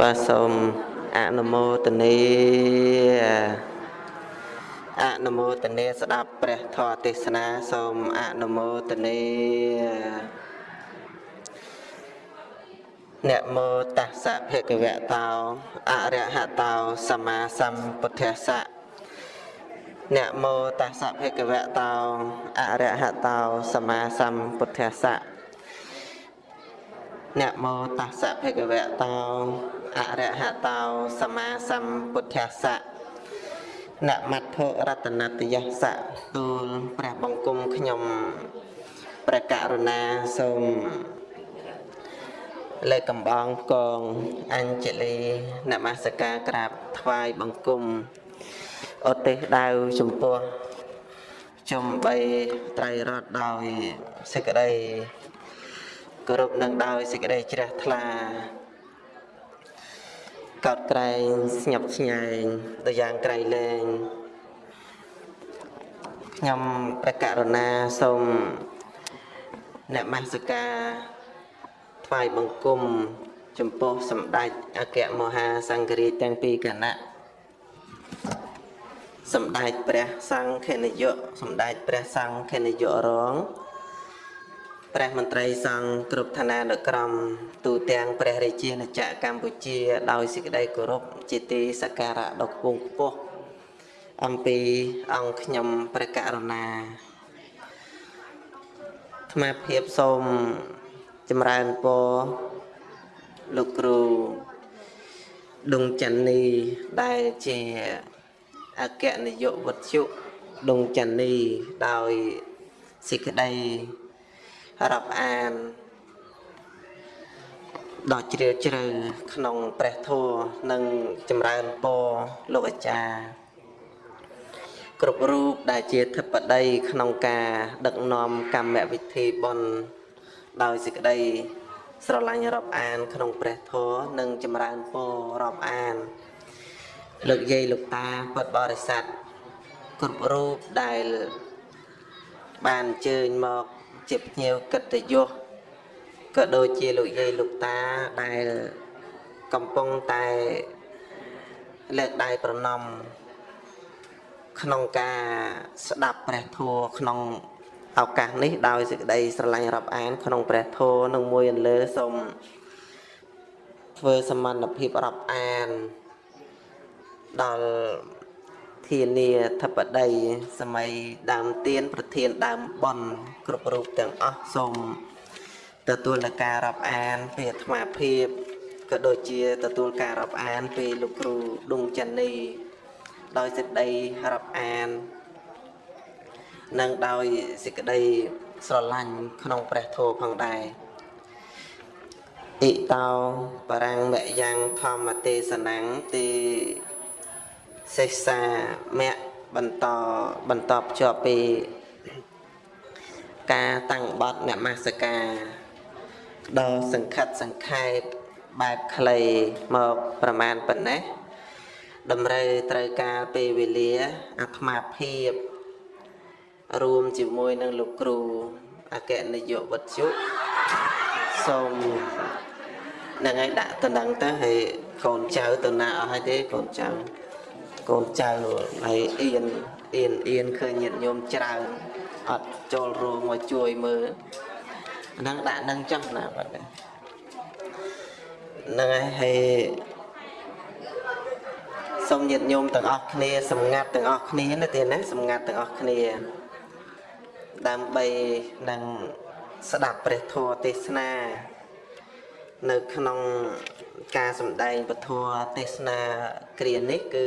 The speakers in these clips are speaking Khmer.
បាទសូមអនុមោទនាអនុមោទនាស្ដាប់ព្រះធម៌ទេសនាសូមអនុមោទនានមោតស្សៈភគវតោអរហតោសម្មាសម្ពុទ្ធស្សៈនមោតស្សៈភគវតោអរហតោសម្មាសម្ពុទ្ធស្សៈ នមោតស្សៈភគវតោអរហតោសម្មាសម្ពុទ្ធស្សៈនមត្ថរតនតយស្សៈទូលព្រះបង្គំខ្ញុំព្រះករុណាសូមលើកកំបងកងអញ្ជលីនមស្ការក្រាបថ្វាយបង្គំឧទ្ទិសដៅចំពោះចំបីត្រៃរតដោយសេចក្តី គោរពនឹងដោយសេចក្តីជ្រះថ្លាកោតក្រែងស្ញប់ស្ញែងទៅយ៉ាងក្រៃលែងខ្ញុំព្រះករុណាសូមអ្នកមស្ការថ្វាយបង្គំចំពោះសម្ដេចអគ្គមហាសង្ឃរាជទាំងពីរគណៈសម្ដេចព្រះសង្ឃនាយកសម្ដេចព្រះសង្ឃនាយករង ព្រះមន្ត្រីសង្ឃគ្រប់ឋានានុក្រមទូទាំងព្រះរាជាណាចក្រកម្ពុជា ដោយសេចក្តីគោរពជាទីសក្ការៈដ៏ខ្ពង់ខ្ពស់អំពីអង្គខ្ញុំព្រះករុណាអាត្មាភាពសូមចម្រើនពរលោកគ្រូដុងច័ន្ទនីដែលជាអគ្គនាយកវត្ថុដុងច័ន្ទនីដោយសេចក្តី រាប់អានដ៏ជ្រាលជ្រៅក្នុងព្រះធម៌និងចម្រើនពរលោកអាចារ្យគ្រប់រូបដែលជាធិបតីក្នុងការ ដឹកនាំកម្មវិធីបុណ្យដោយសេចក្តីស្រឡាញ់រាប់អាន ក្នុងព្រះធម៌និងចម្រើនពររាប់អាន លោកយាយលោកតាពុទ្ធបរិស័ទគ្រប់រូបដែលបានអញ្ជើញមក ជាភ្ញៀវកិត្តិយសក៏ដូចជាលោកយាយលោកតាដែលកំពុងតែលើកដៃប្រណម្យក្នុងការស្ដាប់ព្រះធម៌ក្នុងឱកាសនេះដោយសេចក្តីស្រឡាញ់រាប់អាន ក្នុងព្រះធម៌នឹងមួយអន្លើសូមធ្វើសមត្ថភាពរាប់អានដល់ ធានាធិបតីសម័យដើមទៀនប្រធានដើមបនគ្រប់រូបទាំងអស់សូមទទួលនឹងការរាប់អានពីអាត្មាភាពក៏ដូចជាទទួលការរាប់អានពីលោកគ្រូដុងចាន់នីដោយសេចក្តីរាប់អាន និងដោយសេចក្តីស្រឡាញ់ក្នុងព្រះធម៌ផងដែរអ៊ីតោបរាំងមយ៉ាងធម្មទេសនាងទី សិក្សាមគ្គបន្តបន្តភ្ជាប់ពីការតាំងបត់នមស្ការដ៏សង្ខិតសង្ខេបបែបខ្លីមកប្រមាណប៉ុណ្ណេះតម្រូវត្រូវការពេលវេលាអាត្មាភាពរួមជាមួយនឹងលោកគ្រូអគ្គនាយកវត្តជុសូមនឹងឲ្យដាក់តំណឹងទៅហើយកូនចៅទៅណាអស់ហើយទេកូនចៅ កូនចៅហើយអៀនអៀនអៀនឃើញញាតិញោមច្រើនអត់ចូលរួមមកជួយមើលហ្នឹងដាក់នឹងចឹងណាបាទហ្នឹងហើយហើយសូមញាតិញោមទាំងអស់គ្នាសម្ងាត់ទាំងអស់គ្នាណាទេណាសម្ងាត់ទាំងអស់គ្នា ដើម្បីនឹងស្ដាប់ព្រះធម៌ទេសនា នៅក្នុងការសម្ដែងពធទេសនាគ្រានេះគឺ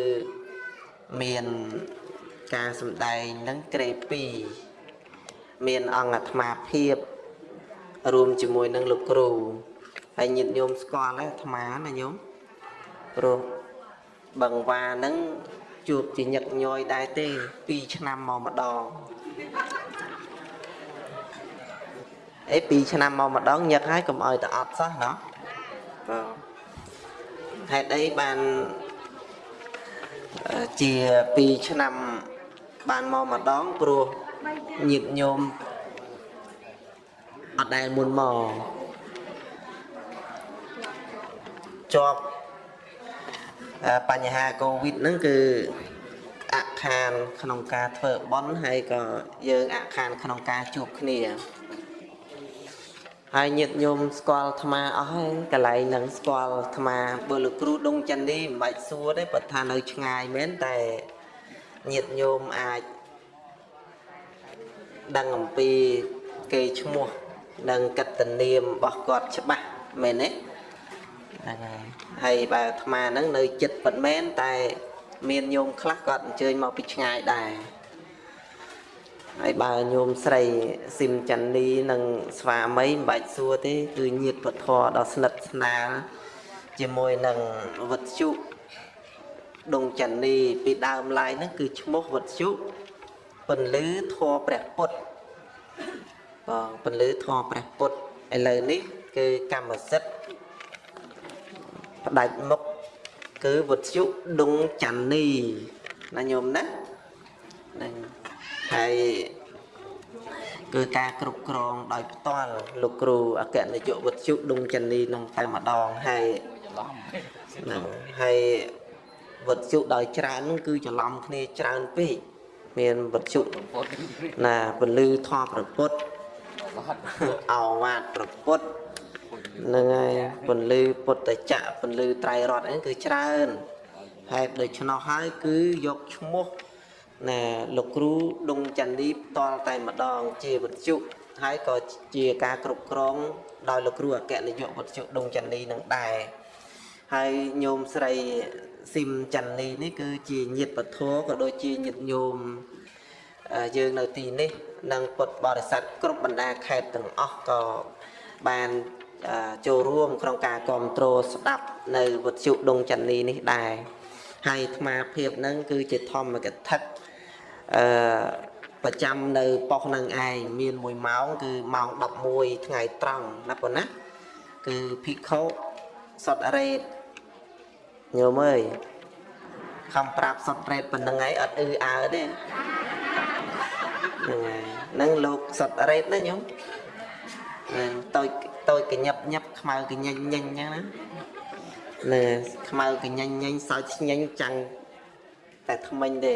មានការសម្ដែងនឹងក្រេ2មានអង្គអាត្មាភាពរួមជាមួយនឹងលោកគ្រូហើយញាតិញោមស្គាល់ហើយអាត្មាណាញោមព្រោះបឹងវ៉ានឹងជួបជាញឹកញយដែរទេ2ឆ្នាំមកម្ដងអេ2ឆ្នាំមកម្ដងញឹកហើយកុំឲ្យតែអត់សោះណោះបាទហេតុអីបាន ជា2ឆ្នាំបានមកម្ដងព្រោះញាតញោមអត់ដែលមុនមកជាប់អឺបញ្ហាកូវីដហ្នឹងគឺអខានក្នុងការធ្វើបន់ហើយក៏យើងអខានក្នុងការជួបគ្នា ហើយញាតិញោមស្គាល់អាត្មាអស់ហើយកន្លែងហ្នឹងស្គាល់អាត្មាបើលោកគ្រូដងចន្ទនីមិនបាច់សួរទេបើថានៅឆ្ងាយមែនតែញាតិញោមអាចដឹងអំពីគេឈ្មោះនិងកត្តនាមរបស់គាត់ច្បាស់មែនទេហ្នឹងហើយហើយបើអាត្មាហ្នឹងនៅចិត្តប៉ុន្មានតែ មានញោមខ្លះគាត់អញ្ជើញមកពីឆ្ងាយដែរ ហើយបើញោមស្រីស៊ីមច័ន្ទនីនិងស្វាមីមិនបាច់សួរទេគឺញាតពធដ៏ស្និទ្ធស្នាលជាមួយនឹងវត្ថុដងច័ន្ទនីពីដើមឡើយហ្នឹងគឺឈ្មោះវត្ថុពន្លឺធម៌ព្រះពុទ្ធបងពន្លឺធម៌ព្រះពុទ្ធឥឡូវនេះគឺកម្មសិទ្ធិផ្ដាច់មុខគឺវត្ថុដងច័ន្ទនីណាញោមណាហ្នឹង ហើយគឺការគ្រប់គ្រងដោយផ្ទាល់លោកគ្រូអគ្គនាយកវត្ថុដងចន្ទនីនឹងតែម្ដងហើយហ្នឹងហើយវត្ថុដោយច្រើនហ្នឹងគឺច្រឡំគ្នាច្រើនពេកមានវត្ថុណាពលឺធម៌ប្រពុតអវ៉ាតប្រពុតហ្នឹងហើយពលឺពុទ្ធចក្រពលឺត្រៃរតហ្នឹងគឺច្រើនហេតុដូច្នោះហើយគឺយកឈ្មោះ ណាលោកគ្រូដងចន្ទនីផ្ទាល់តែម្ដង ជាវិទ្យុហើយក៏ជាការគ្រប់គ្រង ដោយលោកគ្រូអគ្គនាយកវិទ្យុដងចន្ទនីនឹងដែរហើយញោមស្រីស៊ីមចន្ទនីនេះគឺជាញាតិពធក៏ដូចជាញាតិញោមយើងនៅទីនេះនិងពុទ្ធបរិស័ទគ្រប់បណ្ដាខេត្តទាំងអស់ក៏បានចូលរួមក្នុងការគ្រប់គ្រងស្ដាប់នៅវិទ្យុដងចន្ទនីនេះដែរហើយអាត្មាភាពនឹងគឺជាធម្មកថា អឺប្រចាំនៅប៉ុស្តិ៍នឹងឯងមាន1ម៉ោងគឺម៉ោង11ថ្ងៃត្រង់ណាប៉ុណ្ណាគឺភិក្ខុសុតរ៉េតញោមអើយខំប្រាប់សុតរ៉េតប៉ុណ្្នឹងឯងអត់អឺអើទេហ្នឹងហើយហ្នឹងលោកសុតរ៉េតណាញោមហ្នឹងតូចតូចកញាប់ញាប់ខ្មៅកញញញអញ្ចឹងណាលើខ្មៅកញញញសើចស្ញញចាំងតែថ្មិញទេ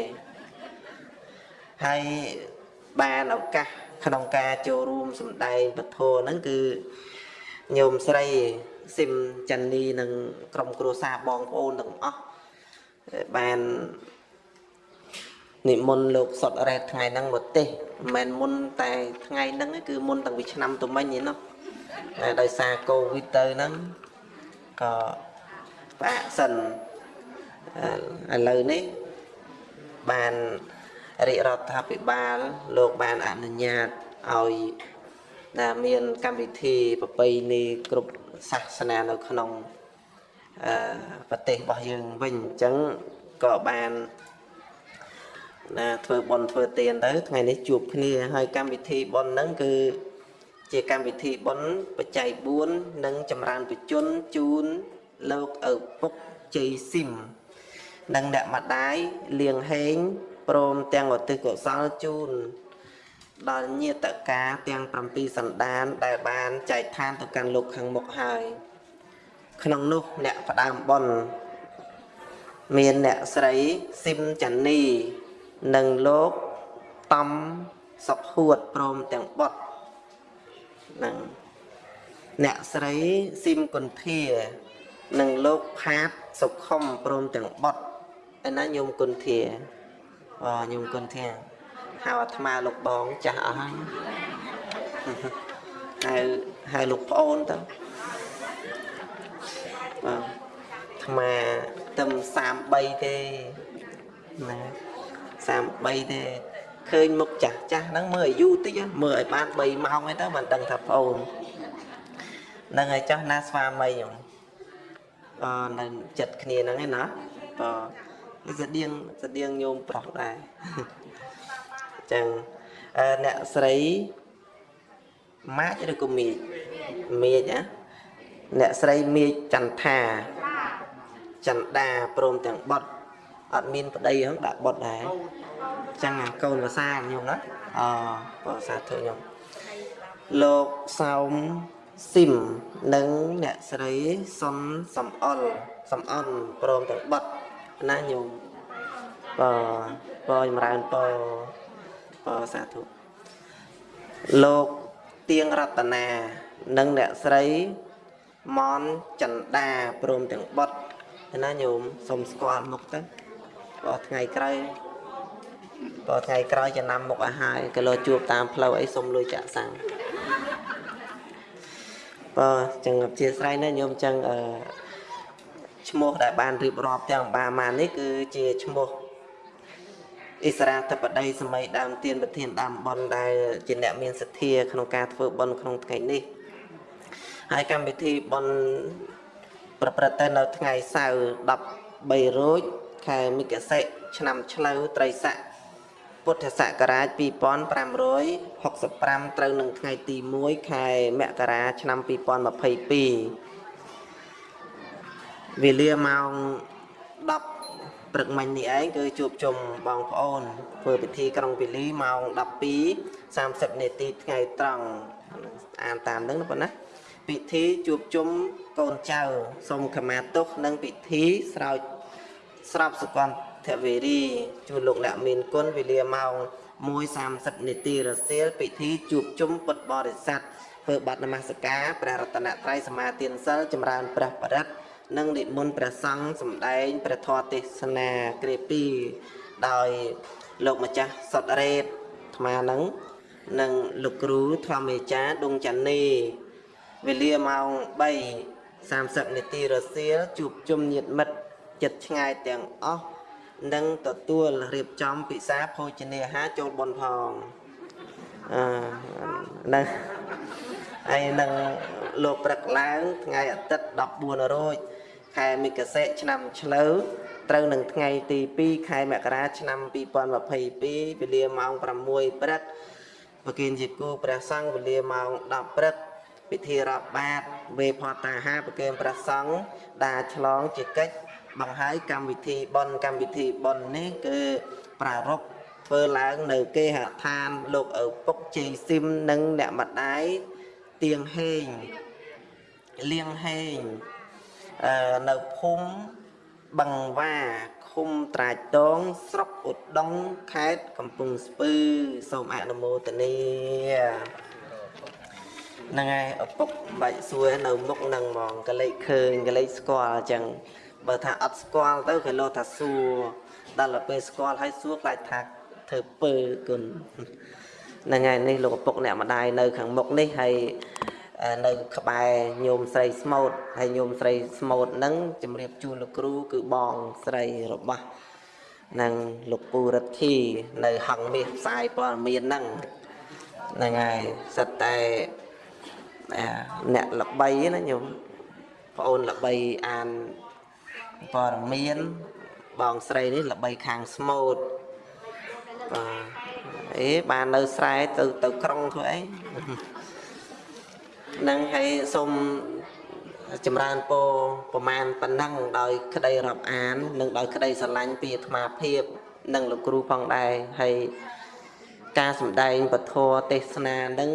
ហើយបានឱកាសក្នុងការចូលរួមសម្ដែងពធហ្នឹងគឺញោមស្រីស៊ីមចន្ទនីនិងក្រុមគ្រួសារបងប្អូនទាំងអស់បាននិមន្តលោកសុតរ៉េតថ្ងៃហ្នឹងមកទេសមិនមែនមុនតែថ្ងៃហ្នឹងគឺមុនតាំងពីឆ្នាំទៅមិញឯណោះតែដោយសារកូវីដទៅហ្នឹងក៏ផ្អាកសិនឥឡូវនេះបាន រាជរដ្ឋាភិបាលលោកបានអនុញ្ញាតឲ្យដែលមានកម្មវិធីប្រពៃណីគ្រប់សាសនានៅក្នុងអឺប្រទេសរបស់យើងវិញអញ្ចឹងក៏បានណាធ្វើបន់ធ្វើទានទៅថ្ងៃនេះជួបគ្នាហើយកម្មវិធីបន់ហ្នឹងគឺជាកម្មវិធីបន់បច្ច័យ4និងចម្រើនបជនជូនលោកឪពុកជ័យស៊ីមនិងអ្នកម្ដាយលៀងហេង ព្រមទាំងឧទ្ទិសកុសលជូនដល់ញាតកាទាំង7សន្តាន ដែលបានចែកឋានទៅកាន់លោកខាងមុខហើយក្នុងនោះអ្នកផ្ដើមបុណ្យមានអ្នកស្រីស៊ីមចានីនិងលោកតំសុខហួតព្រមទាំងបុត្រនឹងអ្នកស្រីស៊ីមគុន្ធានិងលោកផាតសុខុមព្រមទាំងបុត្រឯណាញោមគុន្ធា អូញោមគុណធាហៅអាត្មាលោកបងចាស់អស់ហើយហៅហៅលោកប្អូនទៅបាទអាត្មាទឹម33ទេណា33ទេឃើញមុខចាស់ចាស់ហ្នឹងមើលអាយុតិចមើលឲ្យបាន3ម៉ោងឯទៅមិនដឹងថាប្អូននឹងឲ្យចាស់ណាស្វាមីខ្ញុំអឺនៅចិត្តគ្នាហ្នឹងឯណាបាទ ស្តៀងស្តៀងញោមប្រុសដែរអញ្ចឹងអ្នកស្រីម៉ាចឬក៏មីចមីចណាអ្នកស្រីមីចចន្ទថាចន្ទដាព្រមទាំងបត់អត់មានប្តីហ្នឹងដាក់បត់ដែរអញ្ចឹងកូនភាសាញោមណាអភាសាធុញោមលោកសោមស៊ីមនិងអ្នកស្រីសុនសំអល់សំអន់ព្រមទាំងបត់ណាញោម បើបើចម្រើនពរបើសាធុលោកទៀងរតនានិងអ្នកស្រីមនចន្ទាព្រមទាំងបត់ណាញោមសូមស្គាល់មុខទៅបើថ្ងៃក្រោយបើថ្ងៃក្រោយចំណាំមុខឲ្យហើយក៏លោជួបតាមផ្លូវអីសុំលុយចាក់សាំងបើចឹងអធិស្ឋានណាញោមចឹងអឺឈ្មោះដែលបានរៀបរាប់ទាំងបាម៉ាននេះគឺជាឈ្មោះ អិសរាធិបតីសម័យដើមទៀនប្រធានដើមបនដែលជាអ្នកមានសទ្ធាក្នុងការធ្វើបន់ក្នុងថ្ងៃនេះហើយកម្មវិធីបន់ប្រព្រឹត្តទៅនៅថ្ងៃសៅរ៍13រោចខែមិគសិឆ្នាំឆ្លូវត្រីស័កពុទ្ធសករាជ2565ត្រូវនឹងថ្ងៃទី1ខែមករាឆ្នាំ2022វេលាម៉ោង10 ព្រឹកមិញនេះឯងគឺជួបជុំបងប្អូនធ្វើពិធីក្រុងពាលីម៉ោង12 30នាទីថ្ងៃត្រង់អានតាមនឹងប៉ុណ្ណាពិធីជួបជុំកូនចៅសូមខមាទោសនិងពិធីស្រោចស្របសុគន្ធវេរីជួនលោកអ្នកមានគុណវេលាម៉ោង1:30នាទីរសៀលពិធីជួបជុំពុទ្ធបរិស័ទធ្វើបទនមស្ការព្រះរតនត្រ័យសមាទានសិលចម្រើនព្រះបរិត្ត និងនិមន្តព្រះសង្ឃសម្ដែងព្រះធម៌ទេសនាគ្រា2ដោយលោកម្ចាស់សុតរ៉េតអាត្មានឹងនិងលោកគ្រូធម្មមេចាដុងចាន់នីវេលាម៉ោង3 30នាទីរសៀលជួបជុំញាតិមិត្តចិត្តឆ្ងាយទាំងអស់និងទទួលរៀបចំពិសាភោជនាហារចូលបនផងអឺនឹងហើយនឹងលោកព្រឹកឡើងថ្ងៃអាទិត្យ14រោច ខែមិគសិឆ្នាំឆ្លូវត្រូវនឹងថ្ងៃទី2ខែមករាឆ្នាំ2022វេលាម៉ោង6ព្រឹកប្រគិនជាគូព្រះសង្ឃវេលាម៉ោង10ព្រឹកពិធីរាប់បាតវេផតាហាប្រគិនព្រះសង្ឃដាឆ្លងជាកិច្ចបង្ហើយកម្មវិធីបនកម្មវិធីបននេះគឺប្រារព្ធធ្វើឡើងនៅគេហដ្ឋានលោកឪពុកជ័យស៊ីមនិងអ្នកម្ដាយទៀងហេងលៀងហេងអឺ នៅភូមិបឹងវ៉ាឃុំត្រាចតងស្រុកឧដុង្គខេត្តកំពង់ស្ពឺសូមអនុមោទនាហ្នឹងហើយឪពុកបាច់សួរនៅមុខហ្នឹងហ្មងកលេចឃើញកលេចស្គាល់អញ្ចឹងបើថាអត់ស្គាល់ទៅគេលោថាសួរដល់ទៅពេលស្គាល់ហើយសួរខ្លាចថាធ្វើពើគុណហ្នឹងហើយនេះលោកឪពុកអ្នកម្ដាយនៅខាងមុខនេះហើយ នៅក្បែរញោមស្រីស្មូតហើយញោមស្រីស្មូតហ្នឹងជំរាបជូនលោកគ្រូគឺបងស្រីរបស់នឹងលោកពូរិទ្ធីនៅហង្សមាសផ្សាយព័ត៌មានហ្នឹងហ្នឹងហើយសិតតែអ្នកល្បីណាញោមប្អូនល្បីអានព័ត៌មានបងស្រីនេះល្បីខាងស្មូតបាទអេបាននៅស្រែទៅទៅក្រុងធ្វើអី នឹងឲ្យសូមចម្រើនពរប្រមាណប៉ុណ្ណឹងដោយក្តីរាប់អាន និងដោយក្តីស្រឡាញ់ពីអាត្មាភាព និងលោកគ្រូផងដែរហើយការសម្ដែងពធទេសនានឹង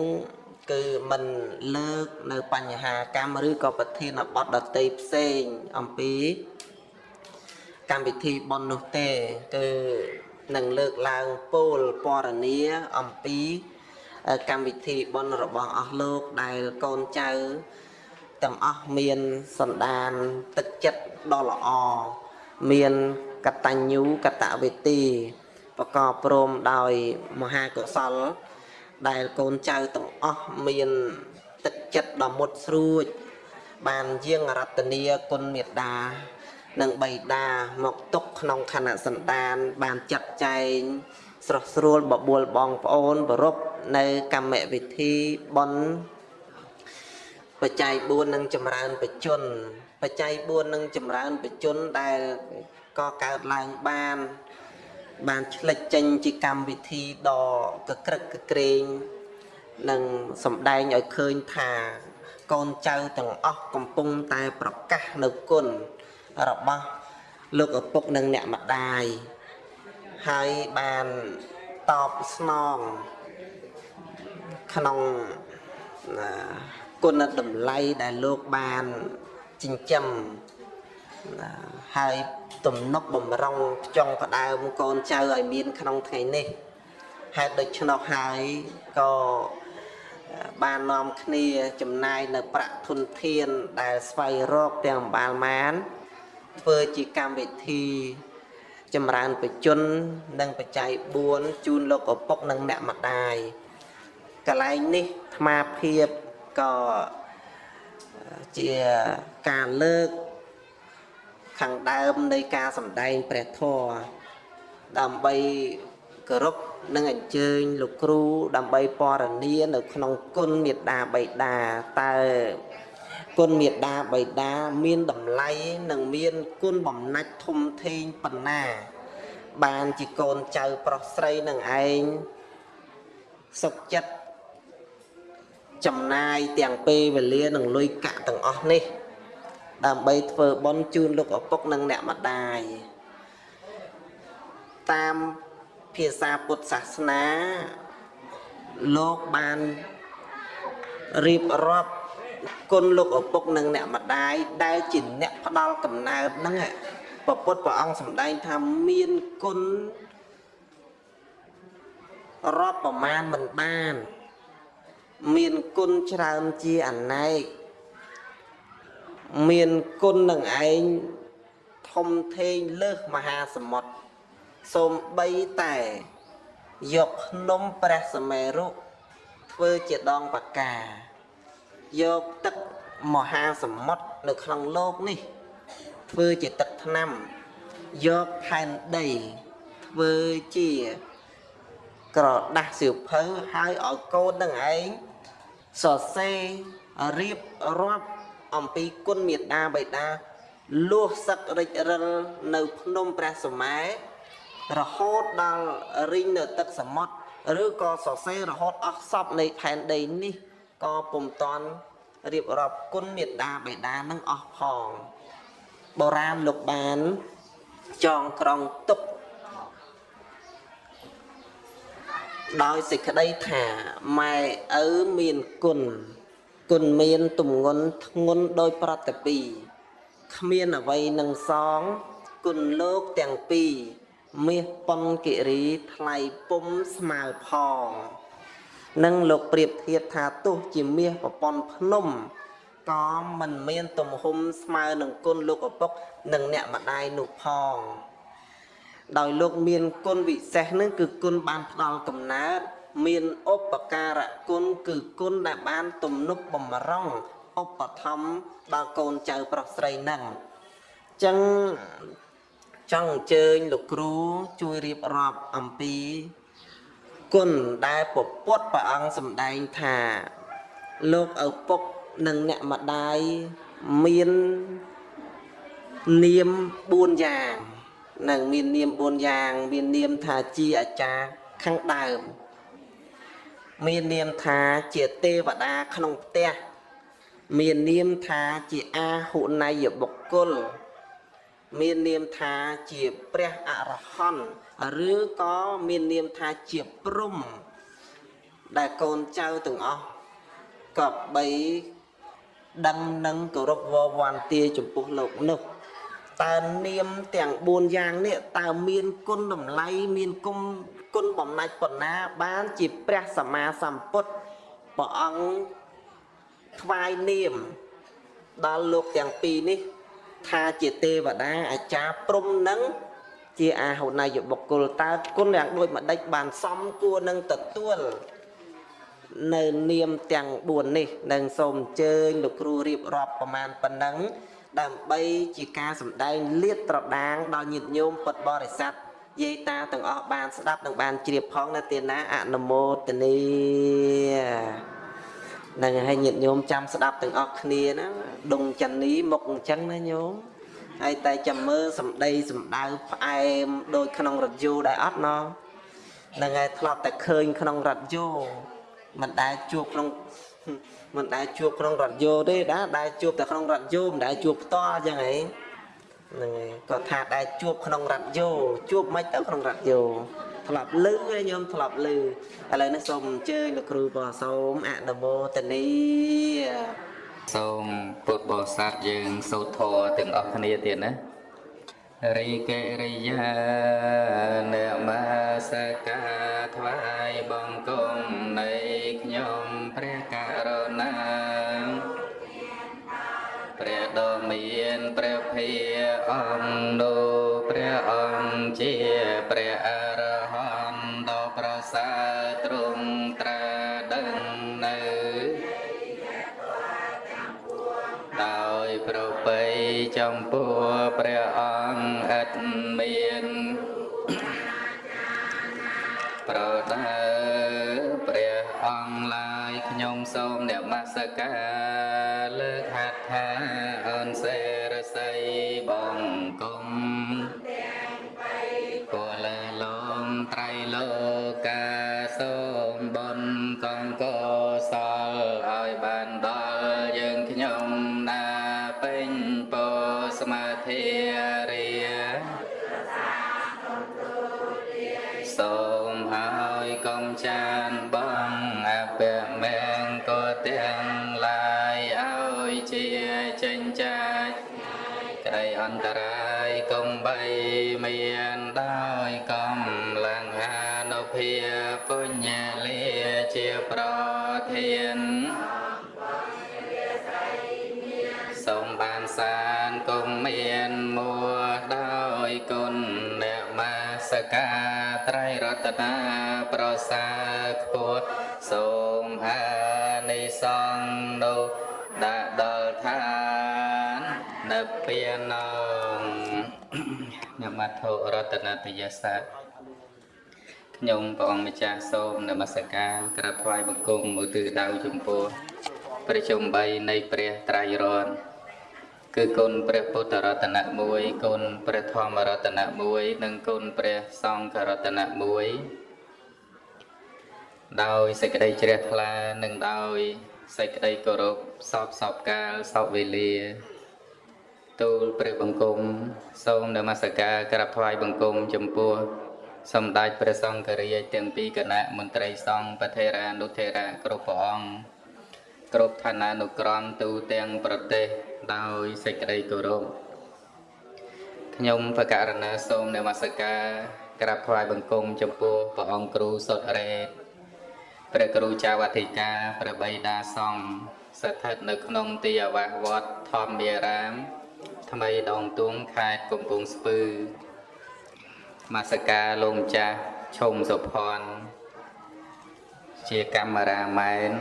គឺមិនលើកនៅបញ្ហាកម្មឬក៏ប្រធានបទដតីផ្សេងអំពីកម្មវិធីប៉ុននោះទេ គឺនឹងលើកឡើងពោលពរនាអំពី កម្មវិធីប៉ុនរបស់អស់លោកដែលកូនចៅទាំងអស់មានសន្តានទឹកចិត្តដ៏ល្អមានកតញ្ញូកតវេទីប្រកបព្រមដោយមហាកុសល ដែលកូនចៅទាំងអស់មានទឹកចិត្តដ៏មុតស្រួច បានយាងរតនីគុណមេត្តានិងបៃតាមកទុកក្នុងខណៈសន្តាន បានចាត់ចែងស្រស់ស្រួលបបួលបងប្អូនប្រពនៅ កម្មវិធីបនបច្ច័យ4នឹងចម្រើនបជនបច្ច័យ4នឹងចម្រើនបជនដែលក៏កើតឡើងបានបានឆ្លិចចេញជាកម្មវិធីដ៏កក្រឹកកក្រែងនិងសម្ដែងឲ្យឃើញថាកូនចៅទាំងអស់កំពុងតែប្រកាសនៅគុណរបស់លោកឪពុកនិងអ្នកម្ដាយហើយបានតបស្នង ក្នុងគុណតម្លៃដែលលោកបានចិញ្ចឹមណាហើយទំនុកបំរុងចង់ផ្ដើមកូនចៅឲ្យមាន ក្នុងថ្ងៃនេះហេតុដូច្នោះហើយក៏បាននាំគ្នាចំណាយនៅប្រាក់ធនធានដែលស្វែងរកទាំងអំបាលម៉ាន ធ្វើជាកម្មវិធីចម្រើនបជននិងបច្ច័យ4ជូនលោកឪពុកនិងអ្នកម្ដាយ កន្លែងនេះអាត្មាភាពក៏ជាការលើក ខាងដើមនៃការសម្ដែងព្រះធម៌ដើម្បីគោរពនិងអញ្ជើញលោកគ្រូដើម្បីពរនានៅ ក្នុងគុណមេត្តាបៃតាតើគុណមេត្តាបៃតាមានតម្លៃនិងមានគុណបំណាច់ធំធេងប៉ុណ្ណា បានជាកូនចៅប្រុសស្រីនឹងឯងសុខចិត្ត ចំណាយទាំងពេលវេលានិងលុយកាក់ទាំងអស់នេះ ដើម្បីធ្វើបុណ្យជូនលោកឪពុកនិងអ្នកម្ដាយតាមភាសាពុទ្ធសាសនាលោកបានរៀបរាប់គុណលោកឪពុកនិងអ្នកម្ដាយដែលជាអ្នកផ្ដល់កំណើតហ្នឹងពពុទ្ធព្រះអង្គសម្ដែងថាមានគុណរាប់ប្រមាណមិនបាន មានគុណច្រើនជាអណែកមានគុណនឹងឯងធំធេងលើសមហាសមុទ្រសូមបីតែយកភ្នំព្រះសមេរុធ្វើជាដងបកាយកទឹកមហាសមុទ្រនៅក្នុងលោកនេះ ធ្វើជាទឹកថ្នាំយកផែនដីធ្វើជាក្រដាស់សៀវភៅហើយឲ្យកូននឹងឯង សរសេររៀបរាប់អំពីគុណមេត្តាបិតាលួសសឹករិចរិលនៅភ្នំព្រះសម័យរហូតដល់រីងនៅទឹកសមុទ្រឬក៏សរសេររហូតអស់សពនៃផែនដីនេះក៏ពុំតាន់រៀបរាប់គុណមេត្តាបិតានឹងអស់ផងបុរាណលោកបានចងក្រងទុក ដោយសេចក្តីថាម៉ែឪមានគុណគុណមានទំងន់ធ្ងន់ដោយប្រតិពីគ្មានអ្វីនឹងសងគុណលោកទាំងពីរមាសប៉ុនគិរីថ្លៃពុំស្មើផងនឹងលោកប្រៀបធៀបថាទោះជាមាសប្រព័ន្ធភ្នំក៏មិនមានទំហំស្មើនឹងគុណលោកឪពុកនិងអ្នកម្ដាយនោះផង ដោយលោកមានគុណវិសេសនឹងគឺគុណបានផ្ដល់កំណើតមានឧបការៈគុណគឺគុណដែលបានទំនុកបំរុងឧបត្ថម្ភដល់កូនចៅប្រុសស្រីនឹងអញ្ចឹងចង់អញ្ជើញលោកគ្រូជួយរៀបរាប់អំពីគុណដែលពពុទ្ធព្រះអង្គសម្ដែងថាលោកឪពុកនិងអ្នកម្ដាយមាននាម4យ៉ាង នឹងមាននាម4យ៉ាង មាននាមថាជាអាចារ្យខាងដើម មាននាមថាជាទេវតាក្នុងផ្ទះមាននាមថាជាអាហុណយបុគ្គលមាននាមថាជាព្រះអរហន្តឬក៏មាននាមថាជាព្រំ ដែលកូនចៅទាំងអស់ក៏បីដឹងនឹងគោរពវវ័នទាចំពោះលោកនោះ តើនាមទាំង4យ៉ាងនេះតើមានគុណតម្លៃមានគុណគុណបំណាច់ប៉ុណ្ណា បានជាព្រះសម្មាសម្ពុទ្ធព្រះអង្គថ្វាយនាម ដល់លោកទាំងពីរនេះ ថាជាទេវតាអាចារ្យព្រំនឹងជាអាហុណយបុគ្គលតើគុណយ៉ាងដូចម្ដេចបានសមគួរនឹងទទួលនៅនាមទាំង4នេះនឹងសូមអញ្ជើញលោកគ្រូរៀបរាប់ប្រមាណប៉ុណ្ណឹង ដើម្បីជាការសម្ដែងលាតត្រដាងដល់ញាតិញោមពុទ្ធបរិស័ទយាយតាទាំងអស់បានស្ដាប់និងបានជ្រាបផងណាទាណាអនុមោទនីនឹងឲ្យញាតិញោមចាំស្ដាប់ទាំងអស់គ្នាណាដងចនីមុខអញ្ចឹងណាញោមហើយតែចាំមើលសម្ដីសម្ដៅផ្អែមដូចក្នុងរថយន្តដែរអត់ណោះនឹងឯងធ្លាប់តែឃើញក្នុងរថយន្តមិនដែលជួបក្នុង មិនដែលជួបក្នុងរថយន្តទេដែរដែលជួបតែក្នុងរថយន្តមិនដែលជួបផ្ទាល់អញ្ចឹងហីហ្នឹងហើយគាត់ថាដែលជួបក្នុងរថយន្តជួបមិនទៅក្នុងរថយន្តធ្លាប់លឺឯញោមធ្លាប់លឺឥឡូវនេះសូមអញ្ជើញលោកគ្រូបសូមអនុមោទនីសូមពុទ្ធបរិស័ទយើងសូត្រធម៌ទាំងអស់គ្នាទៀតណារីកេរិយានមស្ការថ្វាយបង្គំ មានព្រះភិអង្គនោះព្រះអង្គជាព្រះអរហន្តដ៏ប្រសើរទ្រង់ត្រាដឹងនៅដោយប្របីចំពោះព្រះអង្គឥតមានប្រដៅព្រះអង្គឡាយខ្ញុំសូមនមស្ការ ត្រៃរតនាប្រសាខ្ពស់សូមអានិសង្ឃនោះដាក់ដល់ឋាននិព្វានងនមត្ថុរតនតយសៈខ្ញុំព្រះអង្គម្ចាស់សូមនមស្ការក្រាបថ្វាយបង្គំឧទ្ទិសដៅចំពោះព្រះជុំ3នៃព្រះត្រៃរតន៍ គឺគុណព្រះពុទ្ធរតនៈ1គុណព្រះធម្មរតនៈ1និងគុណព្រះសង្ឃរតនៈ1ដោយសេចក្តីជ្រះថ្លានិងដោយសេចក្តីគោរពសពសពកាលសពវេលាទូលព្រះបង្គំសូមនមស្ការក្រាបថ្វាយបង្គំចំពោះសម្ដេចព្រះសង្ឃរាជទាំងពីរគណៈមន្ត្រីសង្ឃបថេរានុថេរៈគ្រប់ព្រះអង្គ គ្រប់ឋានានុក្រមទូទាំងប្រទេសដោយសេចក្តីគោរពខ្ញុំបកករណាសូមនមស្ការក្រាបថ្វាយបង្គំចំពោះព្រះអង្គគ្រូសុតរ៉េតព្រះគ្រូចាវអធិការព្រះបិតាសង្ឃស្ថិតនៅក្នុងទីអាវាសវត្តធម្មារាម ថ្មីដងទួងខេត្តកំពង់ស្ពឺមាសការលោកម្ចាស់ឈុំសុផាន់ជាកាមេរ៉ាមែន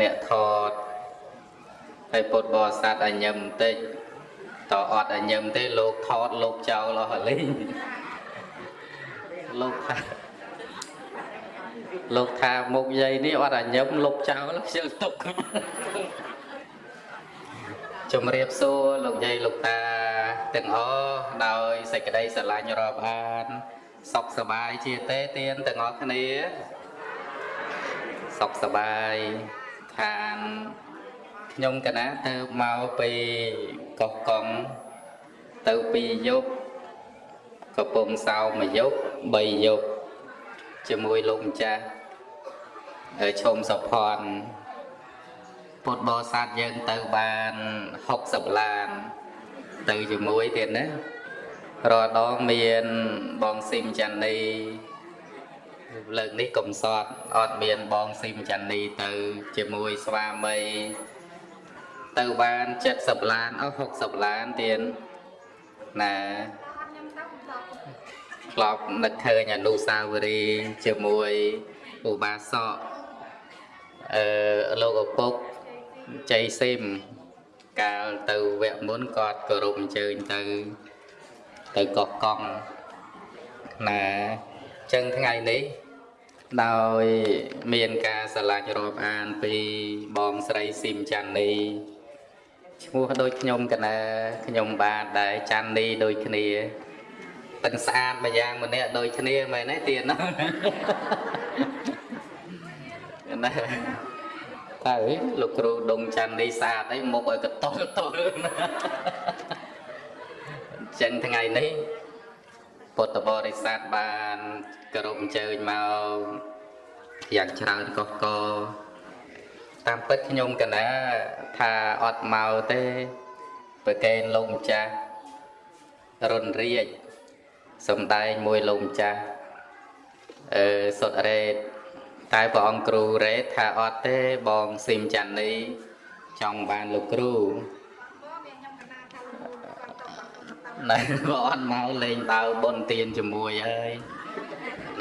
អ្នកថតហើយពុទ្ធបរិស័ទអញ្ញឹមបន្តិចតអត់អញ្ញឹមទេលោកថតលោកចោលអស់លេងលោកថាលោកថាមុខយាយនេះអត់អញ្ញឹមលុបចោលខ្ជិលទុកជំរាបសួរលោកយាយលោកតាទាំងអស់ដោយសេចក្តីស្រឡាញ់រាប់អានសុខសប្បាយជាទេទៀនទាំងអស់គ្នាសុខសប្បាយ ខានខ្ញុំកណាទៅមកពីកោះកុងទៅពីយប់កំពង់សោមួយយប់3យប់ជាមួយលោកម្ចាស់ឈុំសុផាន់ពុទ្ធបរិស័ទយើងទៅបាន60ឡាន ទៅជាមួយទៀតណារាល់ដងមានបងស៊ីមចាន់នី លើកនេះកំសត់អត់មានបងស៊ីមចាន់នីទៅ ជាមួយស្វាមីទៅបាន70ឡានអស់60ឡានទៀតណាធ្លាប់នឹកឃើញអនុសាវរីយ៍ជាមួយឧបាសកអឺលោកឪពុកចៃស៊ីមកាលទៅវគ្គមុនគាត់គោរពអញ្ជើញទៅទៅកកកង់ណាចឹងថ្ងៃនេះ ដោយមានការឆ្លាញ់រាប់អានពីបងស្រីស៊ីមចាន់នីឈ្មោះដូចខ្ញុំកណាខ្ញុំបាទដែរចាន់នីដូចគ្នាប៉ិនស្អាតម្យ៉ាងម្នាក់ដូចគ្នាមែនទេទៀតណាណាតើលោកគ្រូដងចាន់នីស្អាតអីមុខឲ្យកតុលតុលចឹងថ្ងៃនេះ ពុទ្ធបរិស័ទបានគោរពអញ្ជើញមកយ៉ាងច្រើនកុះកតាមពិតខ្ញុំកណាថាអត់មកទេប្រកេនលោកម្ចាស់រុនរាជសំដែងមួយលោកម្ចាស់អឺសុតរ៉េតតែព្រះអង្គគ្រូរ៉េតថាអត់ទេបងស៊ីមចាន់នេះចង់បានលោកគ្រូ ណែបើអត់មកលេងដើបុនទៀនជាមួយហើយ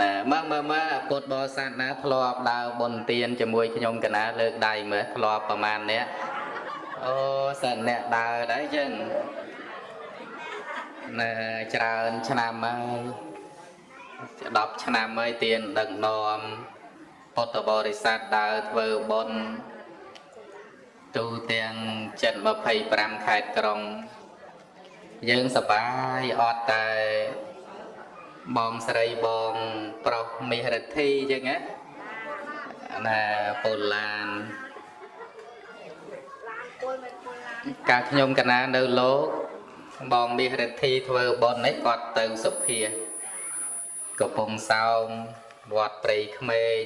ណែមើលមើលមើលពុទ្ធបរិស័ទណាធ្លាប់ដើរបុណ្យទានជាមួយខ្ញុំកណាលើកដៃមើលធ្លាប់ប្រមាណអ្នកអូសិនអ្នកដើរដែរចឹងណែច្រើនឆ្នាំហើយ10ឆ្នាំហើយទានដឹកនាំពុទ្ធបរិស័ទដើរធ្វើបុណ្យទូទាំង725ខេត្តក្រុង យើងសប្បាយអត់តែបងស្រីបងប្រុសមាសរិទ្ធីអញ្ចឹងណាណាពូឡានកាលខ្ញុំកណានៅលោកបងមាសរិទ្ធីធ្វើបុណ្យនេះគាត់ទៅសុភាកំពង់សោមវត្តព្រៃក្មេង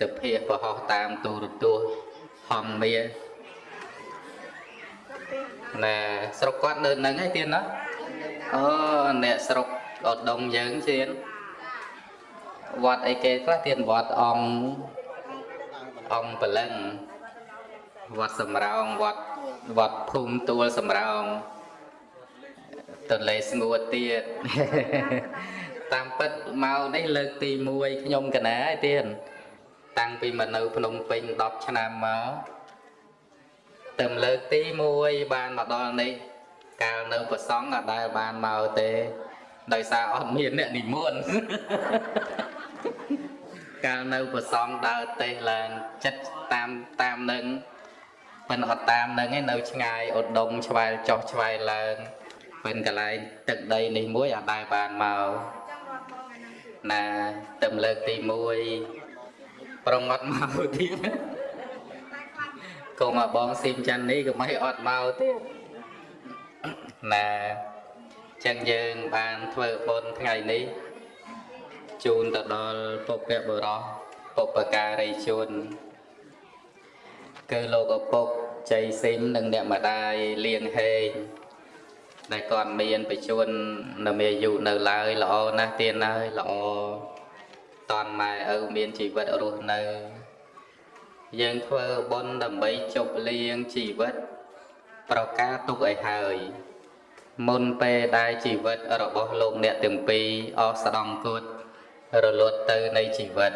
សុភាប្រហោះតាមទូរទស្សន៍ហងមាស ណែស្រុកគាត់នៅនឹងឯទៀតណាអូអ្នកស្រុកឧត្តមយើងជៀនវត្តអីគេខ្លះទៀតវត្តអង្គអង្គបលឹងវត្តសំរោងវត្តវត្តភូមិទួលសំរោងទន្លេស្ងួតទៀតតាមពិតមកនេះលើកទី1ខ្ញុំកណាឯទៀតតាំងពីមកនៅភ្នំពេញ10ឆ្នាំមក តែលើកទី1បានមកដល់នេះកាលនៅប្រសង់អត់ដែលបានមកទេដោយសារអត់មានអ្នកនិមន្តកាលនៅប្រសំដើរទេសឡើងចិត្តតាមតាមនឹងមិនអត់តាមនឹងឯនៅឆ្ងាយឧត្តមឆ្វែលចុះឆ្វែលឡើងមិនកន្លែងទឹកដីនេះមួយអត់ដែលបានមកណាទៅលើកទី1ប្រងអត់មកទៀត កុំមកបងស៊ីមច័ន្ទនេះកុំឲ្យអត់មកទៀតណាចឹងយើងបានធ្វើបុណ្យថ្ងៃនេះជូនទៅដល់ពុព្វបុរសពុព្វការីជនគឺលោកឪពុកជ័យស៊ីមនិងអ្នកម្ដាយលៀងហេងដែលគាត់មានបច្ចុប្បន្ននៅមានអាយុនៅឡើយល្អណាស់ទៀតហើយល្អតនម៉ែឪមានជីវិតរស់នៅ យើងធ្វើបុណ្យដើម្បីជប់លៀងជីវិត ប្រការទុកឲ្យហើយ មុនពេលដែលជីវិតរបស់លោកអ្នកទាំងពីរអស់ស្ដំគត់រលត់ទៅនៃជីវិត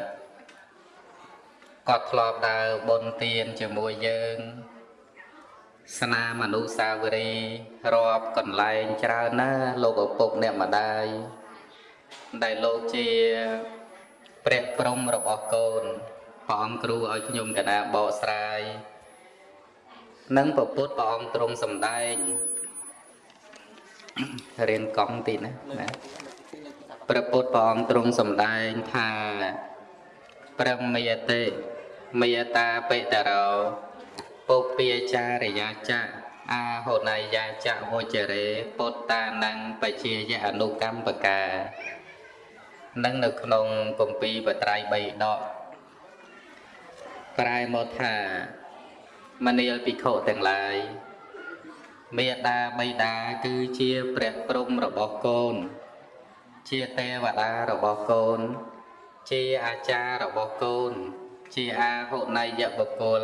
គាត់ធ្លាប់ដើរបុណ្យទានជាមួយយើង ស្នាមអនុសាវរីយ៍រាប់កន្លែងច្រើនណាស់លោកឪពុកអ្នកម្ដាយដែលលោកជាព្រះព្រំរបស់កូន ព្រះអង្គគ្រូឲ្យខ្ញុំកណាបកស្រាយនិងពពុទ្ធព្រះអង្គទ្រង់សម្ដែងរៀនកង់តិចណាណាព្រះពុទ្ធព្រះអង្គទ្រង់សម្ដែងថាប្រមេតេមេតាបេតរោពុពាចារិយាចៈអាហុណៃយាចៈវចរេពុទ្តានੰបជាយអនុកម្មបកានឹងនៅក្នុងគម្ពីរបត្រៃ3ដក ប្រែមកថាមនាលភិក្ខុទាំងឡាយមេដាបៃតាគឺជាព្រះព្រំរបស់កូន ជាទេវតារបស់កូន ជាអាចារ្យរបស់កូន ជាអាហុណៃយបុគ្គល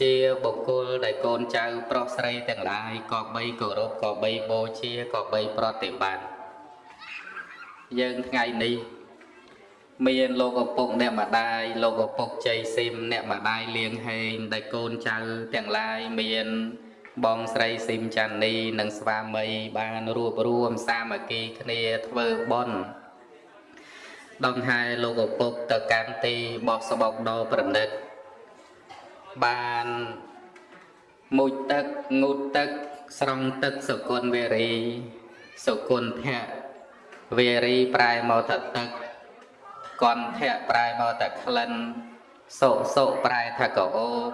ជាបុគ្គលដែលកូនចៅប្រុសស្រីទាំងឡាយក៏បីគោរពក៏បីបូជាក៏បីប្រតិបត្តិយើងថ្ងៃនេះ មានលោកឪពុកអ្នកម្ដាយលោកឪពុកជ័យស៊ីមអ្នកម្ដាយលៀងហេងដែលកូនចៅទាំងឡាយមានបងស្រីស៊ីមចាន់នីនិងស្វាមីបានរួបរួមសាមគ្គីគ្នាធ្វើបុណ្យដង្ហែលោកឪពុកទៅកាន់ទីបោះស្បុកដ៏ប្រណិតបានមុជទឹកងូតទឹកស្រង់ទឹកសុគន្ធវេរីសុគន្ធៈវេរីប្រែមកថាទឹក កន្ធៈប្រែមកថាក្លិនសុសុប្រែថាកោប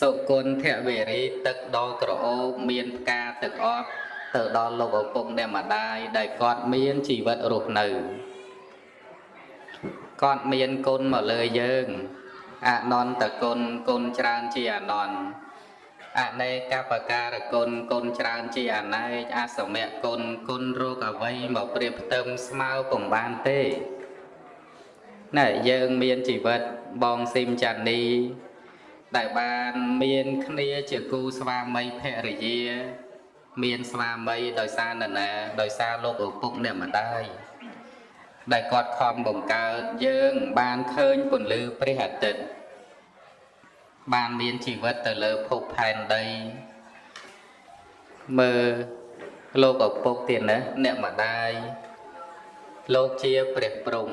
សុគន្ធវេរីទឹកដល់ក្រអូបមានផ្កាទឹកអប់ទៅដល់លោកឪពុកអ្នកម្ដាយដែលគាត់មានជីវិតរស់នៅគាត់មានគុណមកលើយើងអនន្តគុណគុណច្រើនជាអនន្តអនេកបការគុណគុណច្រើនជាអណេកអសមៈគុណគុណរោគអ្វីមកប្រៀបផ្ទឹមស្មើពុំបានទេ ណែយើងមានជីវិតបងស៊ីមចានីដែលបានមានគ្នាជាគូស្វាមីភរិយា មានស្វាមីដោយសារនរណាដោយសារលោកឪពុកអ្នកម្ដាយដែលគាត់ខំបង្កើតយើងបានឃើញពន្លឺព្រះអាទិត្យបានមានជីវិតទៅលើភពផែនដីមើលលោកឪពុកទៀតណាអ្នកម្ដាយលោកជាព្រះព្រំ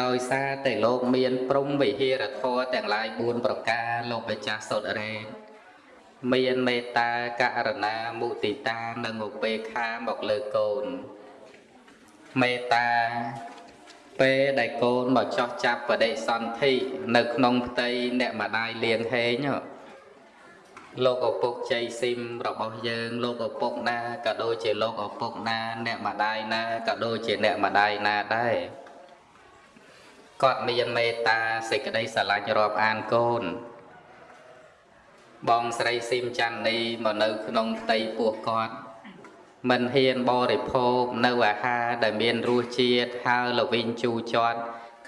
ដោយសារតែលោកមានព្រំវិហារធម៌ទាំងឡាយ4ប្រការលោកម្ចាស់សុទ្ធរេតមានមេត្តាករណាមុទិតានិងឧបេក្ខាមកលើកូនមេត្តាពេលដែលកូនមកចោះចាប់បដិសន្ធិនៅក្នុងផ្ទៃអ្នកម្ដាយលៀងហេងលោកឪពុកជ័យស៊ីមរបស់យើង លោកឪពុកណាក៏ដូចជាលោកឪពុកណា អ្នកម្ដាយណាក៏ដូចជាអ្នកម្ដាយណាដែរ គាត់មានមេត្តាសេចក្តីស្រឡាញ់រាប់អានកូន បងស្រីស៊ីមច័ន្ទនីមកនៅ ក្នុងផ្ទៃពោះគាត់មិនហ៊ានបរិភោគនៅអាហារដែលមានរសជាតិហើរល្វីងជូរជាត់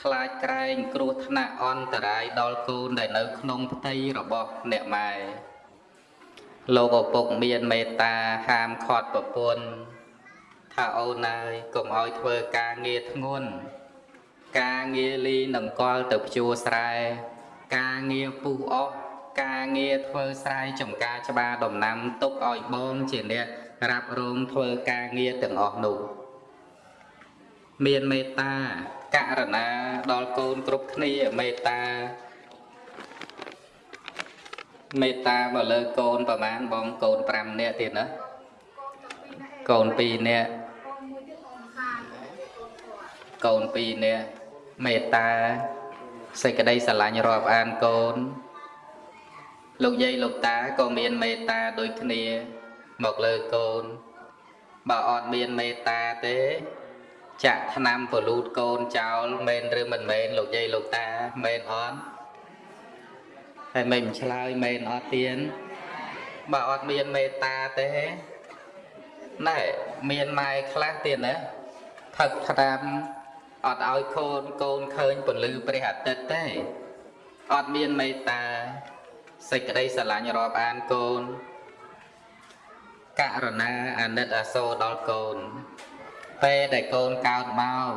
ខ្លាចក្រែងគ្រោះថ្នាក់អន្តរាយដល់កូនដែលនៅក្នុងផ្ទៃរបស់អ្នកម៉ែលោកឪពុកមានមេត្តាហាមឃាត់ប្រពន្ធថាអូនអើយកុំឲ្យធ្វើការងារធ្ងន់ ការងារលីនឹងកលទៅភ្ជួរស្រែការងារពុះអស់ការងារធ្វើស្រែចំការច្បារដំណាំទុកឲ្យបងជាអ្នករ៉ាប់រងធ្វើការងារទាំងអស់នោះមានមេត្តាករណាដល់កូនគ្រប់គ្នាមេត្តាមេត្តាមកលើកូនប្រមាណបងកូន5នាក់ទៀតណាកូន2នាក់កូន2នាក់ មេត្តាសេចក្តីស្រឡាញ់រាប់អានកូន លោកយាយលោកតាក៏មានមេត្តាដូចគ្នា មកលើកូន បើអត់មានមេត្តាទេ ចាក់ថ្នាំពលូតកូនចោលមែនឬមិនមែនលោកយាយលោកតាមែនអត់ហើយមិនឆ្លើយមែនអត់ទៀនបើអត់មានមេត្តាទេណែមានម៉ែខ្លះទៀតណាផឹកថ្នាំ អត់ឲ្យកូនកូនឃើញពន្លឺព្រះអាទិត្យទេអត់មានមេត្តាសេចក្តីស្រឡាញ់រាប់អានកូន ករណាអាណិតអាសូរដល់កូន ពេលដែលកូនកើតមក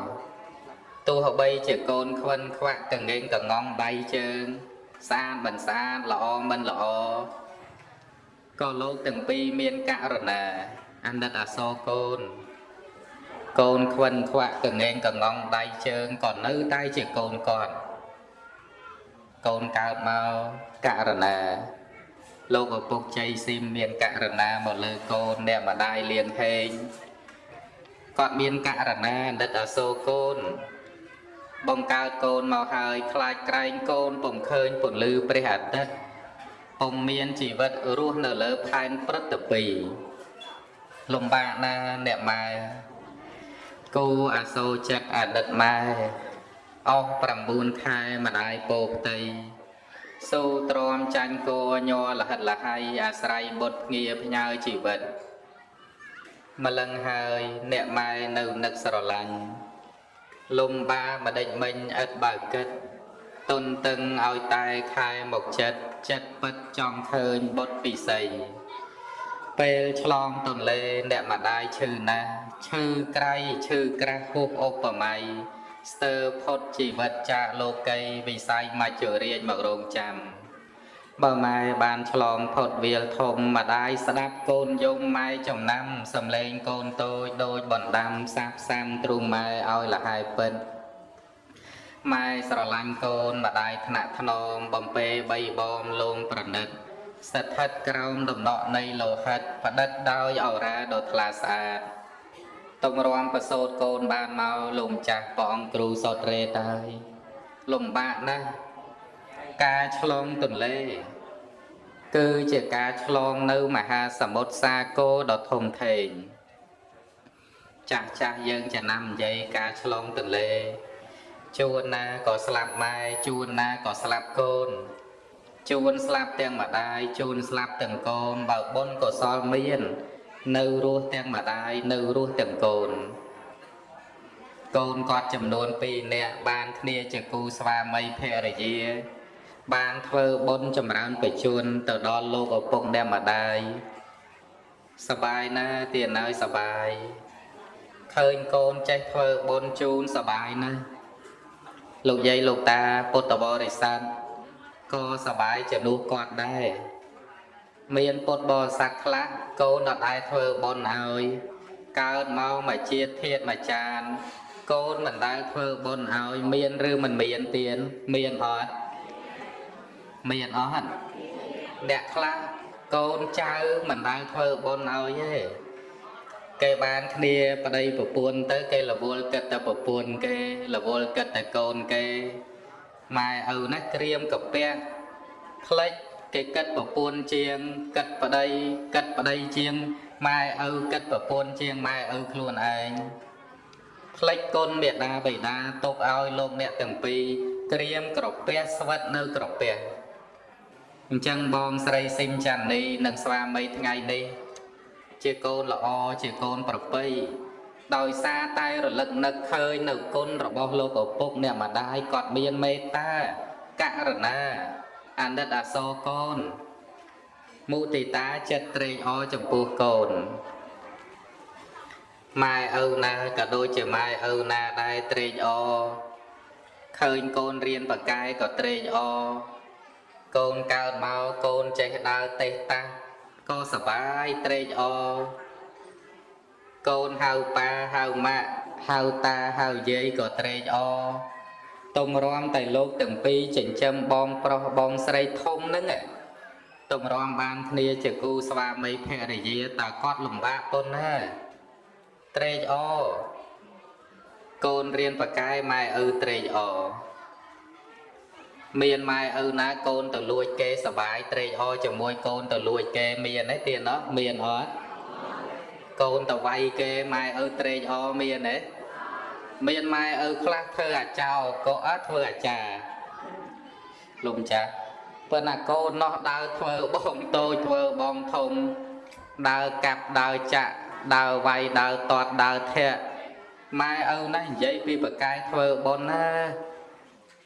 ទោះបីជាកូនខ្វិនខ្វាក់កងែងកងងដៃជើង ស្អាតមិនស្អាតល្អមិនល្អក៏លោកទាំងពីរមានករណាអាណិតអាសូរកូន កូនខ្វិនខ្វាក់កងែងកងងដៃជើងក៏នៅតែជាកូនគាត់កូនកើតមកករណាលោកឪពុកជ័យស៊ីមមានករណាមកលើកូនអ្នកម្ដាយលៀងហេងគាត់មានករណាណិតអសូរកូន បង្កើតកូនមកហើយខ្លាចក្រែងកូនពុំឃើញពន្លឺព្រះអាទិត្យពុំមានជីវិតរស់នៅលើផែនព្រឹត្តពីលំបាកណាអ្នកម៉ែ គូអាសូរចិត្តអតីតម៉ែអស់9ខែម្ដាយពោផ្ទៃសូទ្រាំចាញ់គោញ័រលហិតលហៃអាស្រ័យបុតភ្ងាផ្ញើជីវិតម្លឹងហើយអ្នកម៉ែនៅនឹកស្រឡាញ់លំបាម្ដេចមិញឥតបើគិតទុនតឹងឲ្យតែខែមកចិត្តចិត្តពិតចង់ឃើញបុតពិសីពេលឆ្លងទន្លេអ្នកម្ដាយឈឺណាស់ ឈឺក្រៃឈឺក្រាស់ហួសឧបមាស្ទើរផុតជីវិតចាកលោកីវិស័យមច្ចរាជមករងចាំបើម៉ែបានឆ្លងផុតវាលធំម្ដាយស្ដាប់កូនយំម៉ែចំណាំសំឡេងកូនតូចដូចបណ្ដាំសាបសាំទ្រូងម៉ែឲ្យលហើយពិតម៉ែស្រឡាញ់កូនម្ដាយថ្នាក់ថ្នមបំពេបីបំលងប្រណិត ស្ថិតក្រោមដំណក់នៃលោហិតផ្ដិតដោយអរ៉ាដ៏ថ្លាស្អាត តុងរំប្រសូតកូនបានមកលោកម្ចាស់ព្រះអង្គគ្រូសតរេតហើយលំបាកណាស់ការឆ្លងទន្លេ គឺជាការឆ្លងនៅមហាសមុទ្រសាគរដ៏ធំធេងចាស់ចាស់យើងចំណាំនិយាយការឆ្លងទន្លេជួនណាក៏ស្លាប់ម៉ែជួនណាក៏ស្លាប់កូនជួនស្លាប់ទាំងម្ដាយជួនស្លាប់ទាំងកូនបើបុណ្យកុសលមាន នៅរស់ទាំងម្ដាយនៅរស់ទាំងកូនកូនគាត់ចំនួន2នាក់បានគ្នាជាគូស្វាមីភរិយា បានធ្វើបុណ្យចម្រើនបច្ចុប្បន្នទៅដល់លោកឪពុកអ្នកម្ដាយសបាយណាស់ទៀតហើយសបាយឃើញកូនចេះធ្វើបុណ្យជូនសបាយណាស់លោកយាយលោកតាពុទ្ធបរិស័ទក៏សបាយជំនួសគាត់ដែរមានពុទ្ធបរិស័ទខ្លះ កូនអត់ដែរធ្វើបុណ្យឲ្យកើតមកមកជាតិធាតមកចានកូនមិនដែលធ្វើបុណ្យឲ្យមានឬមិនមានទៀនមានអត់មានអត់អ្នកខ្លះកូនចៅមិនដែលធ្វើបុណ្យឲ្យទេគេបានគ្នាប្តីប្រពន្ធទៅគេរវល់គិតតែប្រពន្ធគេរវល់គិតតែកូនគេម៉ែឪណាក្រៀមកពះផ្លេច គេគិតប្រពន្ធជាងគិតប្តីគិតប្តីជាងម៉ែឪគិតប្រពន្ធជាងម៉ែឪខ្លួនឯងផ្លេចគុណមេដាបិតាទុកឲ្យលោកអ្នកទាំងពីរក្រៀមក្រពះស្វិតនៅក្រពះអញ្ចឹងបងស្រីស៊ីមច័ន្ទនីនិងស្វាមីថ្ងៃនេះជាកូនល្អជាកូនប្រពៃដោយសារតែរលឹកនឹកឃើញនៅគុណរបស់លោកឪពុកអ្នកម្ដាយគាត់មានមេត្តាករុណា អាណិតអាសូរកូនមុទិតាចិត្តត្រេកអរចំពោះកូនម៉ែឪណាក៏ដូចជាម៉ែឪណាដែរត្រេកអរឃើញកូនរៀនបកែក៏ត្រេកអរកូនកើតមកកូនចេះដើរទេះតាស់ក៏សបាយត្រេកអរកូនហៅប៉ាហៅម៉ាក់ហៅតាហៅយាយក៏ត្រេកអរ ទុំរំតែលោកទាំងពីរចិញ្ចឹមបងប្រុសបងស្រីធំហ្នឹងទុំរំបានគ្នាជាគូស្វាមីភរិយាតើគាត់លំបាកប៉ុណ្ណាត្រេកអរកូនរៀនបកែម៉ែឪត្រេកអរមានម៉ែឪណាកូនទៅលួចគេសបាយត្រេកអរជាមួយកូនទៅលួចគេមានទេទៀតណោះមានអត់កូនទៅវាយគេម៉ែឪត្រេកអរមានទេ មានម៉ែឪខ្លះធ្វើអាចោក៏អត់ធ្វើអាចារ្យលោកចាស់ប៉ុន្តែកូននោះដើរធ្វើបងតូចធ្វើបងធំដើរកាប់ដើរចាក់ដើរវាយដើរតត់ដើរធាក់ម៉ែឪណានិយាយពីបកាយធ្វើបុណ្យណា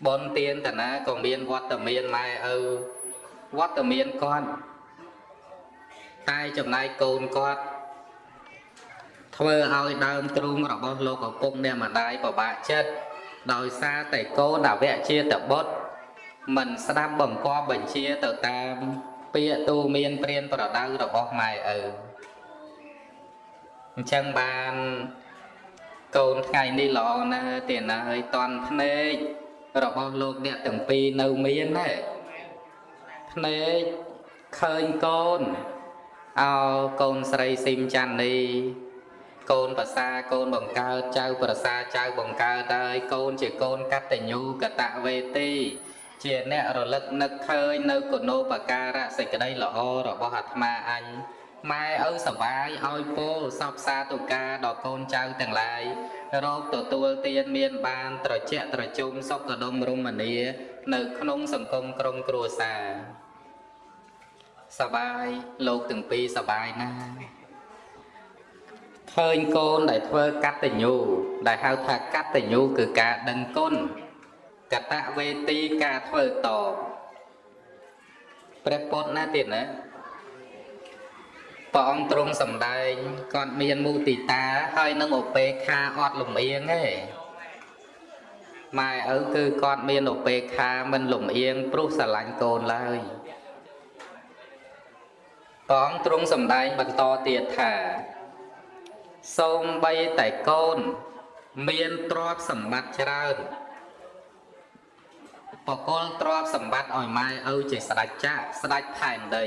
បុណ្យទានតាណាក៏មានវត្តមានម៉ែឪវត្តមានគាត់តែចំណែកកូនគាត់ ធ្វើឲ្យដើមទ្រូងរបស់លោកឪពុកអ្នកម្ដាយពិបាកចិត្តដោយសារតែកូនអវៈជាតបុត្រមិនស្ដាប់បង្គាប់បញ្ជាទៅតាមពាក្យទូមានព្រានប្រដៅរបស់ម៉ែឪអញ្ចឹងបានកូនថ្ងៃនេះល្អណាស់ទេណាហើយតន់ភ្នែករបស់លោកអ្នកទាំងពីរនៅមានណាភ្នែកឃើញកូនអោកូនស្រីស៊ីមច័ន្ទនី កូនប្រសាកូនបង្កើតចៅប្រសាចៅបង្កើតហើយកូនជាកូនកតញ្ញូកតវេទី ជាអ្នករលឹកនឹកឃើញនៅគុណូបការៈសេចក្តីល្អរបស់អាត្មាអញម៉ែឪសបាយឲ្យពោលសពសាទុការដល់កូនចៅទាំងឡាយរោគទទួលទានមានបានត្រជាក់ត្រជុំសុខដុមរមនា នៅក្នុងសង្គមក្រុមគ្រួសារសបាយលោកទាំងពីរសបាយណាស់ ឃើញកូនដែលធ្វើកតញ្ញូដែលហៅថាកតញ្ញូគឺការដឹងគុណកតវេទីការធ្វើតបព្រះពុទ្ធណាទៀតណាព្រះអង្គទ្រង់សម្ដែងគាត់មានមុទិតាហើយនឹងឧបេក្ខាអត់លំអៀងទេម៉ែឪគឺគាត់មានឧបេក្ខាមិនលំអៀងព្រោះស្រឡាញ់កូនឡើយព្រះអង្គទ្រង់សម្ដែងបន្តទៀតថា សូមបីតែកូន មានទ្រព្យសម្បត្តិច្រើនបកលទ្រព្យសម្បត្តិឲ្យម៉ែឪជាស្ដេចចាក់ស្ដេចផែនដី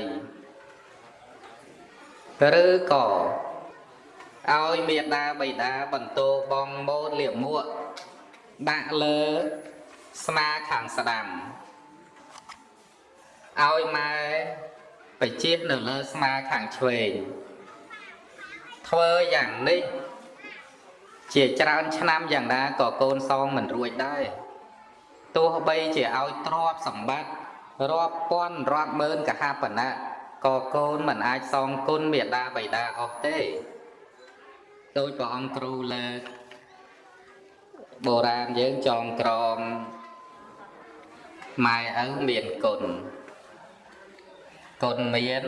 ឬក៏ឲ្យមេដាបៃតាបន្តបងមោតលៀបមួកដាក់លើស្មាខាងស្ដាំឲ្យម៉ែបជានៅលើស្មាខាងឆ្វេង ធ្វើយ៉ាងនេះជាច្រើនឆ្នាំយ៉ាងណាក៏កូនសងមិនរួចដែរទោះបីជាឲ្យទ្រព្យសម្បត្តិរាប់ពាន់រាប់ម៉ឺនកហបណៈក៏កូនមិនអាចសងគុណមេដាបៃតាអស់ទេដោយព្រះអង្គគ្រូលើកបុរាណយើងចងក្រងម៉ែឪមានគុណគុណមាន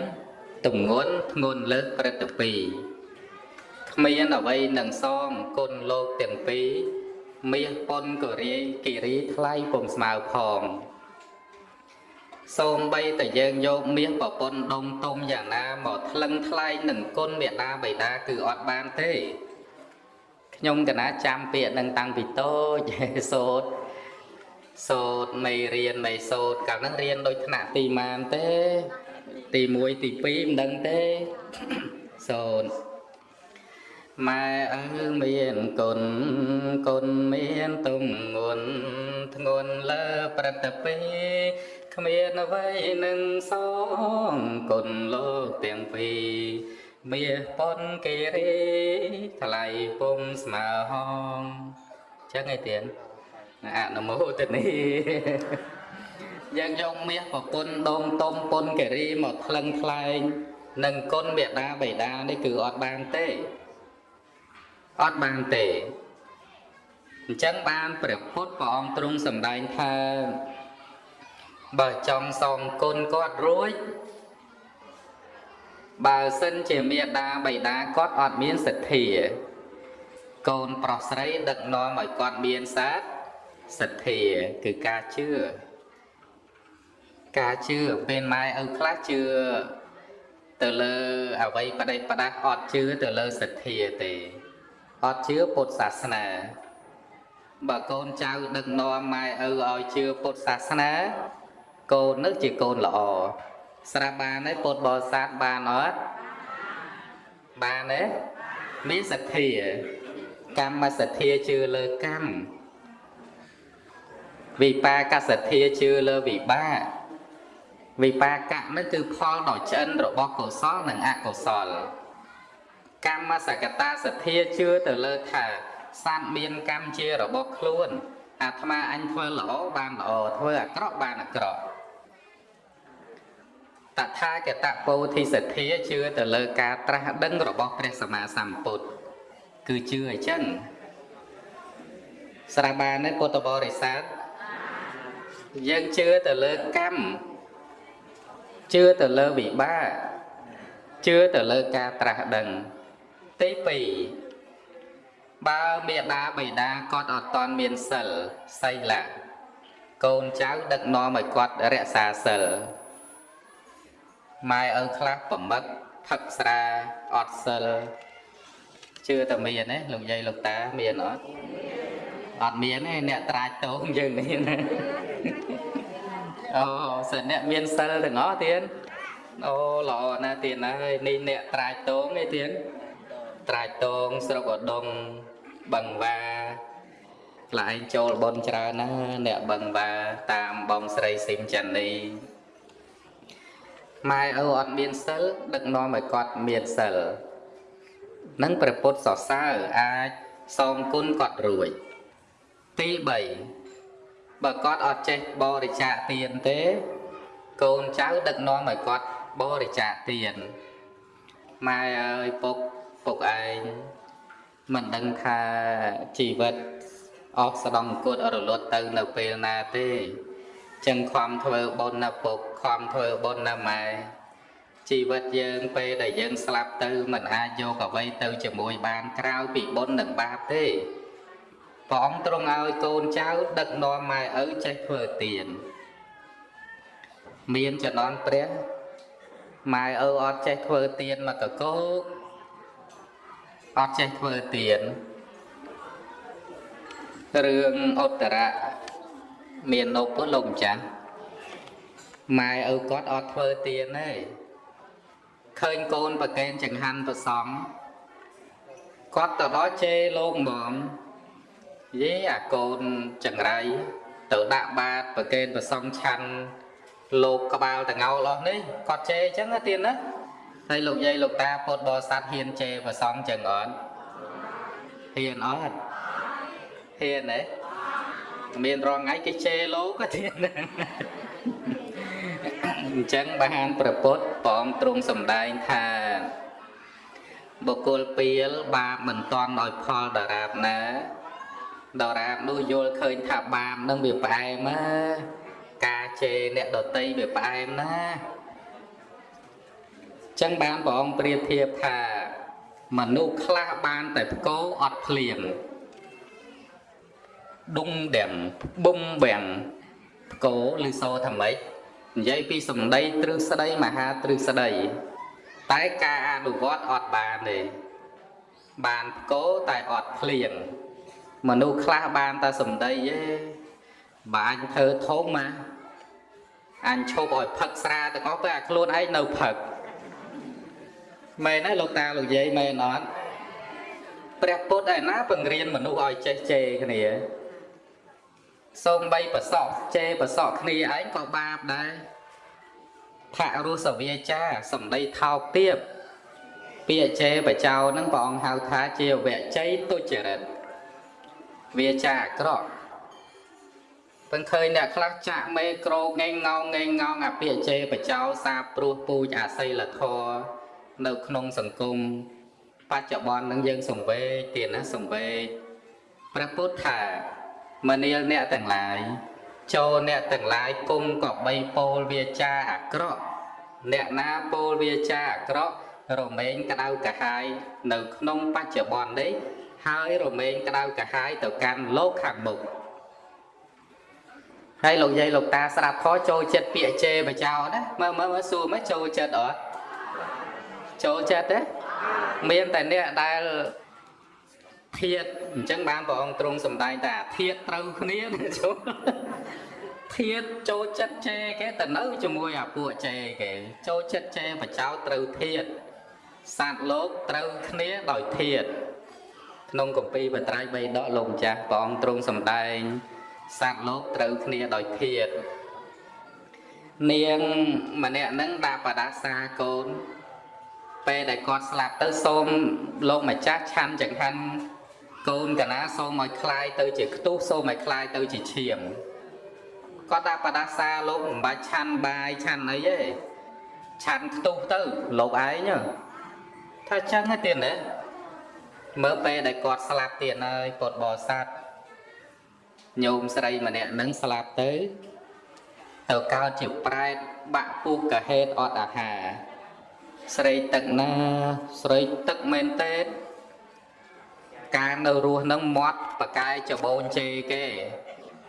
ទំងន់ធ្ងន់លើកព្រឹត្តពីរ គ្មានអ្វីនឹងសងគុណលោកទាំងពីរមាសប៉ុនក៏រាយគិរីថ្លៃពុំស្មើផងសូម្បីតែយើងយកមាសប្រពន្ធដុំទុំយ៉ាងណាមកថ្លឹងថ្លែងនឹងគុណមេដាបៃតាគឺអត់បានទេខ្ញុំកណាចាំពាក្យនឹងតាំងពីតូចសូត្រសូត្រមេរៀនមេសូត្រកាលហ្នឹងរៀនដូចថ្នាក់ទីម៉ានទេ ទី1ទី2មិនដឹងទេសូត្រ ម៉ែអើមានគុណគុណមានទំងន់ធ្ងន់លើប្រតិពេគ្មានអ្វីនឹងសងគុណលោកទាំងពីរមាសប៉ុនគេរេថ្លៃពុំស្មើហងចឹងឯទៀតអនុមោទនីយើងយកមាសប្រពន្ធដងតុំពុនគេរីមកថ្លឹងថ្លែងនឹងគុណមេដាបៃតានេះគឺអត់បានទេ អត់បានទេអញ្ចឹងបានព្រះពុទ្ធព្រះអង្គទ្រង់សម្ដែងថាបើចង់សងគុណគាត់រួចបើសិនជាមេដាបៃតាគាត់អត់មានសទ្ធា កូនប្រុសស្រីដឹកនាំឲ្យគាត់មានសាសទ្ធាគឺការជឿការជឿពេលម៉ែឪខ្លះជឿទៅលើអវ័យបដិបដាអត់ជឿទៅលើសទ្ធាទេ អត់ជឿពុទ្ធសាសនាបើកូនចៅដឹកនាំម៉ែឪឲ្យជឿពុទ្ធសាសនា កូននឹងជាកូនល្អស្រាប់បានទេពុទ្ធបរិស័ទបានអត់បានទេមានសទ្ធា កម្មសទ្ធាជឿលើកម្មវិបាកសទ្ធាជឿលើវិបាកវិបាកៈនោះគឺផលដ៏ឆ្អិនរបស់កុសលនិងអកុសល កម្មសកតាសទ្ធាជឿទៅលើថាសត្វមានកម្មជារបស់ខ្លួនអាត្មាអញធ្វើល្អបានល្អធ្វើអាក្រក់បានអាក្រក់តថាគតពោធិសទ្ធាជឿទៅលើការត្រាស់ដឹងរបស់ព្រះសម្មាសម្ពុទ្ធគឺជឿអញ្ចឹងស្រាប់បានទេពុទ្ធបរិស័ទយើងជឿទៅលើកម្មជឿទៅលើវិបាកជឿទៅលើការត្រាស់ដឹង ទី2បើមេដាបៃតាគាត់អត់តន់មានសិលសីលៈកូនចៅដឹកនាំឲ្យគាត់រក្សាសិលម៉ែឪខ្លះប្រមឹកផឹកស្រាអត់សិលជឿតែមានទេលោកយាយលោកតាមានអត់អត់មានទេអ្នកត្រាចតោងយើងនេះណាអូសិនអ្នកមានសិលទាំងអស់ទៀតអូល្អណាស់ទៀតហើយនេះអ្នកត្រាចតោងឯទៀត ត្រាចតងស្រុកឧដុង្គបឹងវ៉ាខ្លាឯងចូលបនច្រើនណាអ្នកបឹងវ៉ាតាមបងស្រីស៊ីមចាន់នីម៉ែឪអត់មានសិលដឹកនាំឲ្យគាត់មានសិលនឹងព្រះពុទ្ធសរសើរអាចសងគុណគាត់រួចទី3បើគាត់អត់ចេះបរិច្ចាគទានទេ កូនចៅដឹកនាំឲ្យគាត់បរិច្ចាគទានម៉ែអើយពុក ពុកឯងមិនដឹងថាជីវិតអស់ស្ដង់គុតរលត់ទៅនៅពេលណាទេចឹងខំធ្វើបុណ្យណាពុកខំធ្វើបុណ្យណាម៉ែជីវិតយើងពេលដែលយើងស្លាប់ទៅមិនអាចយកអ្វីទៅជាមួយបានក្រៅពីបុណ្យនិងបាបទេព្រះអង្គទ្រង់ឲ្យកូនចៅដឹកនាំម៉ែឪចេះធ្វើទានមានចំណន់ព្រះម៉ែឪអត់ចេះធ្វើទានមកកកោក អត់ចេះធ្វើទានរឿងឧត្តរៈមាននប់លោកម្ចាស់ម៉ែឪគាត់អត់ធ្វើទានទេឃើញកូនប្រកេនចង្ហាន់ប្រសំគាត់ទៅដល់ជេរលោកហ្មងយេអាកូនចង្រៃទៅដាក់បាតប្រកេនប្រសំឆាន់លោកក្បាលតងោលអស់នេះគាត់ជេរអញ្ចឹងណាទៀតណា ហើយលោកយាយលោកតាពុទ្ធបរិស័ទហ៊ានជេរប្រសងចឹងអត់ហ៊ានអត់ហ៊ានទេមានរងថ្ងៃគេជេរលោកក៏ទៀតអញ្ចឹងបានប្រពុតព្រះអង្គទ្រង់សម្ដែងថាបុគ្គលពៀលបាបមិនតាន់ដោយផលដរាបណាដរាបនោះយល់ឃើញថាបាបនឹងវាផ្អែមណាការជេរអ្នកដតីវាផ្អែមណា ចឹងបានព្រះអង្គប្រៀបធៀបថាមនុស្សខ្លះបានតែផ្គោអត់ភ្លៀងដុងដែលបំបាំងផ្គោឬសូថាម៉េចនិយាយពីសម្ដីទ្រឹស្ដីមហាទ្រឹស្ដី តែការអនុវត្តអត់បានទេបានផ្គោតែអត់ភ្លៀងមនុស្សខ្លះបានតែសម្ដីទេបើអញធ្វើធំមកអញឈប់ឲ្យផឹកស្រាទាំងអស់ទៅអាខ្លួនឯងនៅផឹក មែនទេលោកតាលោកយាយមែនអត់ព្រះពុទ្ធឯណាបង្រៀនមនុស្សឲ្យចេះជេរគ្នាសូមបីប្រសក់ជេរប្រសក់គ្នាឯងក៏បាបដែរផរសវាចាសំដីថោកទាបពាក្យជេរបចោហ្នឹងព្រះអង្គហៅថាជាវជ័យទុច្ចរិតវាចាអាក្រក់ពឹងឃើញអ្នកខ្លះចាក់មេក្រូងេងងងេងងងអាពាក្យជេរបចោសាព្រោះពូជអសីលធម៌ នៅក្នុងសង្គមបច្ចុប្បន្ននឹងយើងសង្វេគទៀតណាសង្វេគព្រះពុទ្ធថាមនាលអ្នកទាំងឡាយចូលអ្នកទាំងឡាយគុំក៏បីពោលវាចាអាក្រក់អ្នកណាពោលវាចាអាក្រក់រមែងក្តៅកាហាយនៅក្នុងបច្ចុប្បន្ននេះហើយរមែងក្តៅកាហាយទៅកាន់លោកខាងមុខហើយលោកយាយលោកតាស្រាប់ខចូលចិត្តពាក្យជេរបចោណាមើលមើលមើលសួរមើលចូលចិត្តអត់ ចូលចិត្តទេមានតែអ្នកដែលធៀបអញ្ចឹងបានព្រះអង្គទ្រង់សម្ដែងថាធៀបត្រូវគ្នាចូលធៀបចូលចិត្តចេគេទៅនៅជាមួយអាពួកចេគេចូលចិត្តចេបចោត្រូវធៀបសត្វលោកត្រូវគ្នាដោយធៀបក្នុងកម្ពីបត្រៃ3ដកលោកម្ចាស់ព្រះអង្គទ្រង់សម្ដែងសត្វលោកត្រូវគ្នាដោយធៀបនាងម្នាក់ហ្នឹងដាក់បដាសាកូន ពេលដែលគាត់ស្លាប់ទៅសូមលោកម្ចាស់ឆាន់ចង្ហាន់កូនកណាសូមឲ្យคลายទៅជាខ្ទុះសូមឲ្យคลายទៅជាឈាមគាត់ដាក់បដាសាលោកមិនបាច់ឆាន់បាយឆាន់អីទេឆាន់ខ្ទុះទៅលោកឯងថាចឹងទេទៀតណាមើលពេលដែលគាត់ស្លាប់ទៀតហើយពុតបរិស័ទញោមស្រីម្នាក់នឹងស្លាប់ទៅទៅកើតជាប្រែតបាក់ពុះកាហេតអត់អាហារ ស្រីទឹកណាស្រីទឹកមែនទេការនៅរស់នឹងមាត់បកាយចបូនជេគេ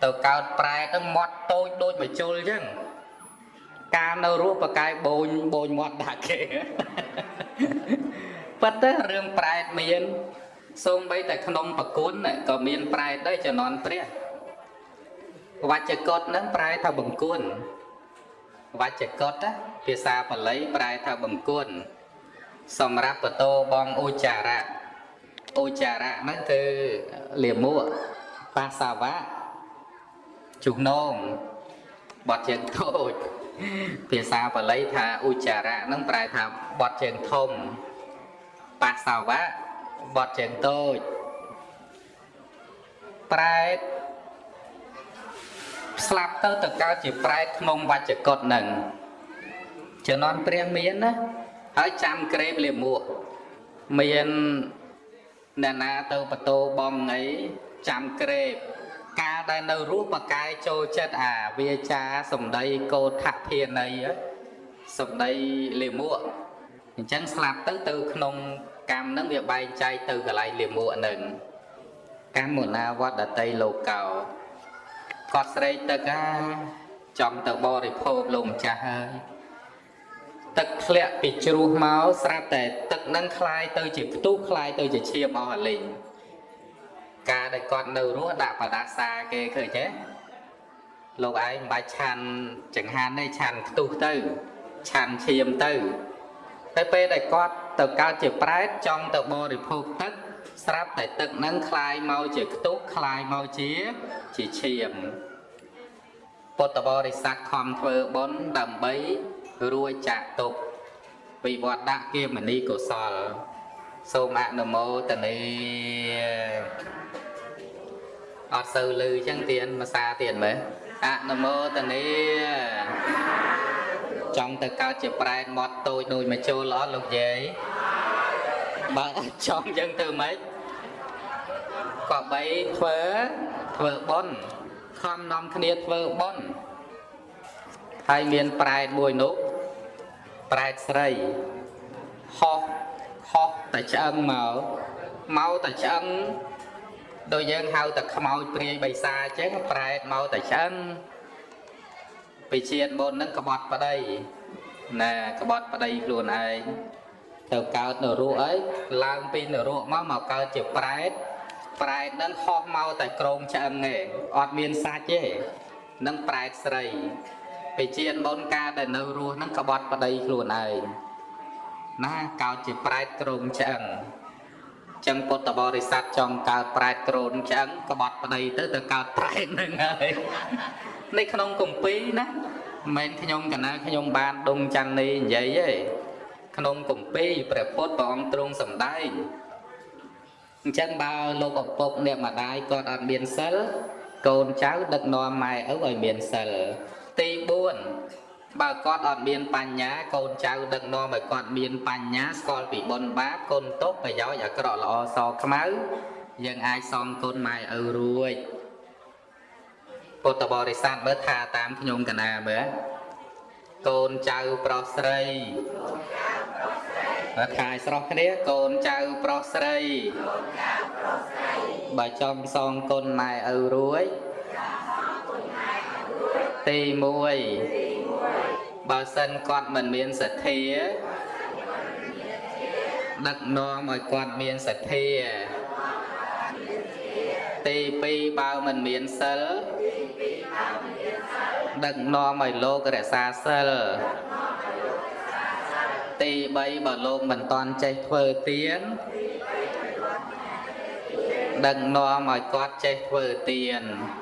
ទៅកើតប្រែនឹងមាត់តូចដូចមជុលអញ្ចឹងការនៅរស់បកាយបូនបូនមាត់ដាក់គេប៉ុន្តែរឿងប្រែតមានសូម្បីតែក្នុងប្រគុណក៏មានប្រែតដែរជំនន់ព្រះវច្ចកតនឹងប្រែថាបង្គួនវច្ចកត ភាសាបាលីប្រែថាបង្គួនសម្រាប់បតោបងឧចារៈឧចារៈហ្នឹងគឺលាមកបាសាវៈជុះនងបត់ជើងតូចភាសាបាលីថាឧចារៈហ្នឹងប្រែថាបត់ជើងធំបាសាវៈបត់ជើងតូចប្រែតស្លាប់ទៅទៅកើតជាប្រែតក្នុងវច្ចកុតនឹង ជំនន់ព្រះមានណាហើយចាំក្រេបលាមកមានអ្នកណាទៅបតោបងងៃចាំក្រេបការដែលនៅរស់បកាយចូលចិត្តអាវាចាសំដីកោថភាន័យសំដីលាមកអញ្ចឹងស្លាប់ទៅទៅក្នុងកម្មនឹងវាបែងចែកទៅកន្លែងលាមកនឹងកម្មមុណាវត្តតីលោកោគាត់ស្រេកទឹកអាចង់ទៅបរិភោគលោកម្ចាស់ហើយ ទឹកធ្លាក់ពីជ្រោះមកស្រាប់តែទឹកនឹងคลายទៅជាផ្ទុះคลายទៅជាឈាមអស់អាលីងការដែលគាត់នៅរស់ដាក់បដាសាគេឃើញទេលោកឯងមិនបាច់ឆាន់ចង្ហាន់ទេឆាន់ផ្ទុះទៅឆាន់ឈាមទៅតែពេលដែលគាត់ទៅកើតជាប្រែតចង់ទៅបរិភោគទឹកស្រាប់តែទឹកនឹងคลายមកជាខ្ទុះคลายមកជាជាឈាមពុទ្ធបរិស័ទខំធ្វើបុណ្យដើម្បី រួចចាក់ទុកវិវត្តដាក់គាមនីកុសល សូមអនុមោទនាអត់សូវលឺចឹងទៀតភាសាទៀតមើលអនុមោទនីចង់ទៅកើតជាប្រែតមាត់តូចដូចមកចូលអត់លោកយាយបើអត់ចង់ចឹងទៅម៉េចក៏បីធ្វើធ្វើបុណ្យខំនាំគ្នាធ្វើបុណ្យ ហើយមានប្រែតមួយនោះប្រែតស្រីហោះហោះតែឆ្អឹងមកមកតែឆ្អឹងដូចយើងហៅតែខ្មោចព្រាយបិសាអញ្ចឹងប្រែតមកតែឆ្អឹងពីជាតិមុនហ្នឹងក្បត់ប្តីណាក្បត់ប្តីខ្លួនឯងទៅកើតនរកអីឡើងពីនរកមកមកកើតជាប្រែតប្រែតហ្នឹងហោះមកតែក្រងឆ្អឹងឯងអត់មានសាច់ទេនឹងប្រែតស្រី ពីជាតិមុនកាលដែលនៅរស់ហ្នឹងក្បត់ប្តីខ្លួនឯងណាកើតជាប្រែតក្រងឆ្អឹងចឹងពុទ្ធបរិស័ទចង់កើតប្រែតក្រនឆ្អឹងក្បត់ប្តីទៅទៅកើតប្រែតហ្នឹងហើយនៅក្នុងគម្ពីរណាមិនមែនខ្ញុំកណាខ្ញុំបានដុំច័ន្ទនេះនិយាយទេក្នុងគម្ពីរព្រះពុទ្ធព្រះអង្គទ្រង់សម្ដែងអញ្ចឹងបើលោកឪពុកអ្នកម្ដាយគាត់អត់មានសិលកូនចៅដឹកនាំម៉ែឪឲ្យមានសិល ទី4បើគាត់អត់មានបញ្ញាកូនចៅដឹកនាំឲ្យគាត់មានបញ្ញាស្គាល់ពីបុណ្យបាបគុណទុកប្រយោជន៍អាក្រក់ល្អសខ្មៅយើងអាចសំគុណម៉ែឪរួចពុទ្ធបរិស័ទមើលថាតាមខ្ញុំកណាមើលកូនចៅប្រុសស្រីបើខាយស្រស់គ្នាកូនចៅប្រុសស្រីបើចង់សងគុណម៉ែឪរួច ទី1បើសិនគាត់មិនមានសទ្ធាដឹកនាំឲ្យគាត់មានសទ្ធាទី2បើមិនមានសិលដឹកនាំឲ្យលោករក្សាសិលទី3បើលោកមិនតន់ចេះធ្វើទៀនដឹកនាំឲ្យគាត់ចេះធ្វើទៀនទី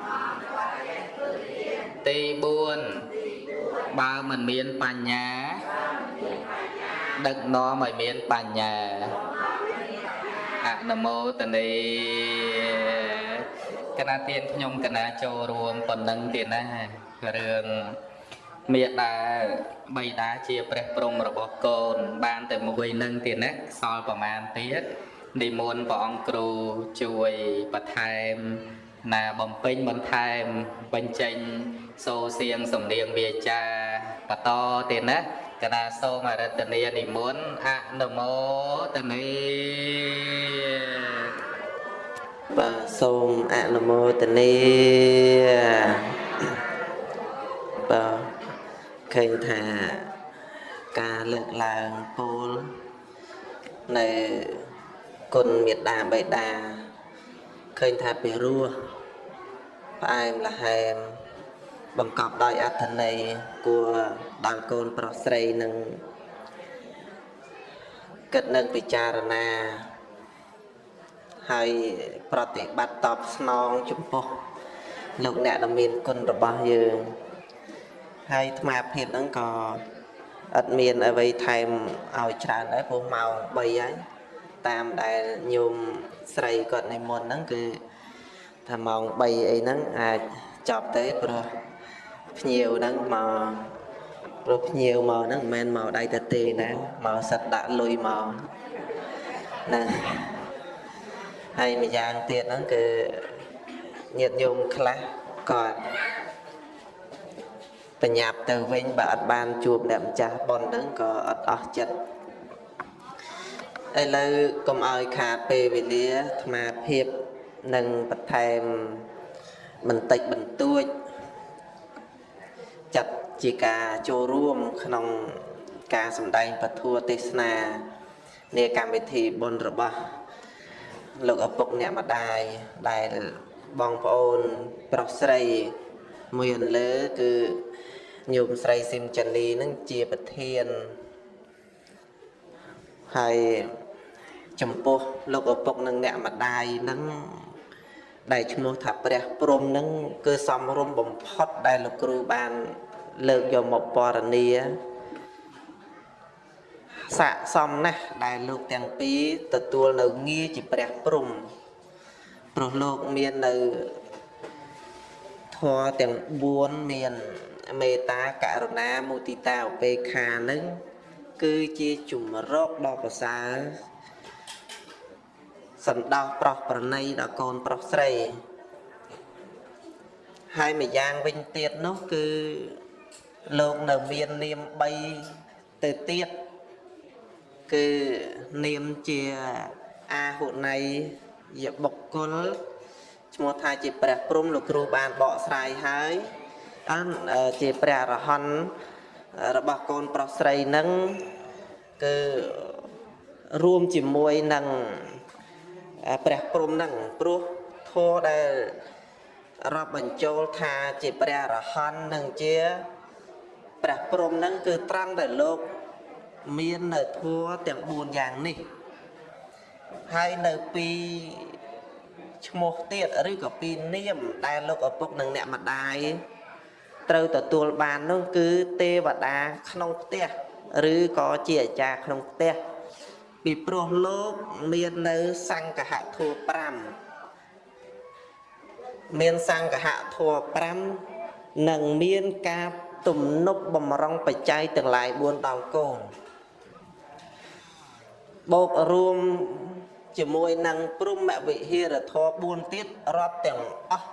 4បើមិនមានបញ្ញា ដឹកនាំឲ្យមានបញ្ញាអនុមោទនីកណាទៀនខ្ញុំកណាចូលរួមប៉ុណ្ណឹងទៀតណារឿងមេដាបៃតាជាព្រះព្រំរបស់កូន បានតែមួយនឹងទៀតណាសល់ប្រមាណទៀតនិមន្តព្រះអង្គគ្រូជួយបន្ថែមណាបំពេញបន្ថែមបញ្ចេញ សូរសៀងសំនៀងវាចាបន្តទៀតណាកណាសូមអរតនីនិមន្តអនុមោទនីបាទសូមអនុមោទនីបាទឃើញថាការលើកឡើងពោលនៅគុណមេត្តាបេតាឃើញថាពីរោះផ្អែមល្ហែម បង្កប់ដោយអត្ថន័យគួរដល់កូនប្រុសស្រីនឹងគិតនឹងពិចារណាហើយប្រតិបត្តិតបស្នងចំពោះលោកអ្នកដែលមានគុណរបស់យើងហើយអាត្មាភាពហ្នឹងក៏អត់មានអ្វីថែមឲ្យច្រើនដែរព្រោះម៉ោង3ហើយតាមដែលញោមស្រីគាត់និមន្តហ្នឹងគឺថាម៉ោង3អីហ្នឹងអាចចប់ទេព្រោះ ភ្ញៀវហ្នឹងមកព្រោះភ្ញៀវមកហ្នឹងមិនមែនមកដៃតែទេណាមកសិតដាក់លុយមកណាហើយម្យ៉ាងទៀតហ្នឹងគឺញាតិញោមខ្លះគាត់បញ្ញាប់ទៅវិញបើអត់បានជួបអ្នកម្ចាស់ប៉ុនហ្នឹងក៏អត់អស់ចិត្តឥឡូវកុំឲ្យខាតពេលវេលាអាត្មាភាពនឹងបន្ថែមបន្តិចបន្តួច ចាត់ជាការចូលរួមក្នុងការសម្ដែងពធទេសនានៃកម្មវិធីបុណ្យរបស់លោកឪពុកអ្នកម្ដាយដែលបងប្អូនប្រុសស្រីមួយអន្លើគឺញោមស្រីស៊ីមចានីនឹងជាប្រធានហើយចំពោះលោកឪពុកនិងអ្នកម្ដាយនឹង ដែលឈ្មោះថាព្រះព្រំនឹងគឺសំរុំបំផុតដែលលោកគ្រូបានលើកយកមកបរនីស័កសមណាស់ដែលលោកទាំងពីរទទួលនៅងារជាព្រះព្រំព្រោះលោកមាននៅធម៌ទាំង4មានមេត្តាករុណាមុទិតាឧបេក្ខានឹងគឺជាជំរកដ៏ប្រសើរ សន្តោសប្រុសប្រណីដល់កូនប្រុសស្រីហើយម្យ៉ាងវិញទៀតនោះគឺលោកនៅមាននាម3ទៅទៀតគឺនាមជាអាហុណៃយបុគ្គលឈ្មោះថាជាព្រះព្រំលោកគ្រូបានបកស្រាយហើយអនជាព្រះអរហន្តរបស់កូនប្រុសស្រីនឹងគឺរួមជាមួយនឹង ព្រះព្រំនឹងព្រោះធម៌ដែលរាប់បញ្ចូលថាជាព្រះអរហន្តនឹងជាព្រះព្រំនឹងគឺត្រង់ដែលលោកមាននៅធัวទាំង4យ៉ាងនេះហើយនៅពីឈ្មោះទៀតឬក៏ពីនាមដែលលោកឪពុកនិងអ្នកម្ដាយត្រូវទទួលបាននោះគឺទេវតាក្នុងផ្ទះឬក៏ជាអាចារ្យក្នុងផ្ទះ ពីព្រោះលោកមាននៅសង្កហធัว5មានសង្កហធัว5និងមានការទំនប់បំរុងបច្ច័យទាំងឡាយ4ដល់កូនបូករួមជាមួយនឹងព្រំវិហារធម៌4ទៀតរាប់ទាំងអស់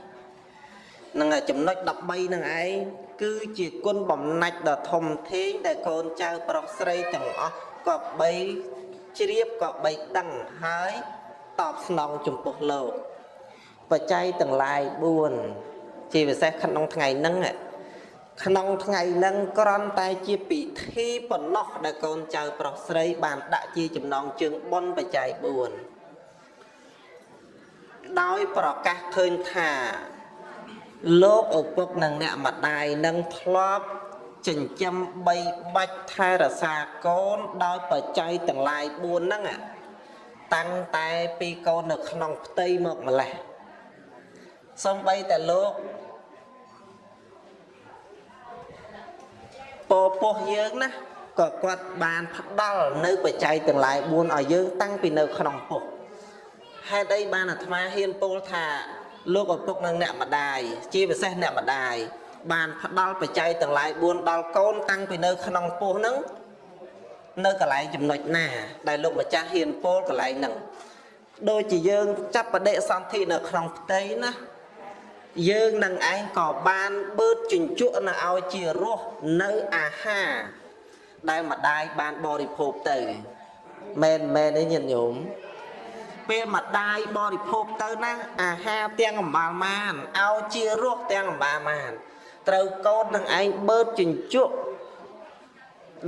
13នឹងចំណុច13នឹងឯងគឺជាគុណបំណាច់ដ៏ធំធេងដែលកូនចៅប្រុសស្រីទាំងអស់ ក៏បីជ្រាបក៏បីដឹងហើយតបស្នងចំពោះលោកបច្ច័យទាំងឡាយ4ជាពិសេសក្នុងថ្ងៃហ្នឹងក្នុងថ្ងៃហ្នឹងក្រន់តែជាពិធីប៉ុណ្ណោះដែលកូនចៅប្រុសស្រី បានដាក់ជាចំណងជើងប៉ុនបច្ច័យ4ដោយប្រកាសឃើញថាលោកឪពុកនិងអ្នកម្ដាយនឹងធ្លាប់ ចិញ្ចឹមបីបាច់ថែរក្សាកូនដោយបច្ច័យទាំងឡាយ4ហ្នឹងតាំងតែពីកូននៅក្នុងផ្ទៃមកម្លេះសំបីតែលោកពពោះយើងណាក៏គាត់បានផ្ដល់នៅបច្ច័យទាំងឡាយ4ឲ្យយើងតាំងពីនៅក្នុងពោះហេតុអីបានអាត្មាហ៊ានពោលថាលោកឪពុកនិងអ្នកម្ដាយជាពិសេសអ្នកម្ដាយ បានផ្ដល់បច្ច័យទាំងឡាយ4ដល់កូនតាំងពីនៅ ក្នុងពោះហ្នឹងនៅកន្លែងចំណុចណា ដែលលោកម្ចាស់ហ៊ានពោលកន្លែងហ្នឹងដូចជាយើងចាប់បដិសន្ធិនៅក្នុងផ្ទៃណាយើងនឹងឯងក៏បានបឺតជញ្ជក់នៅឲ្យជារសនៅអាហារដែលម្ដាយបានបរិភោគទៅមែនមែនទេញាតិញោមពេលម្ដាយបរិភោគទៅណាអាហារទាំងអំបាលមានឲ្យជារសទាំងអំបាលមាន ត្រូវកូននឹងឯងបឺតជញ្ជក់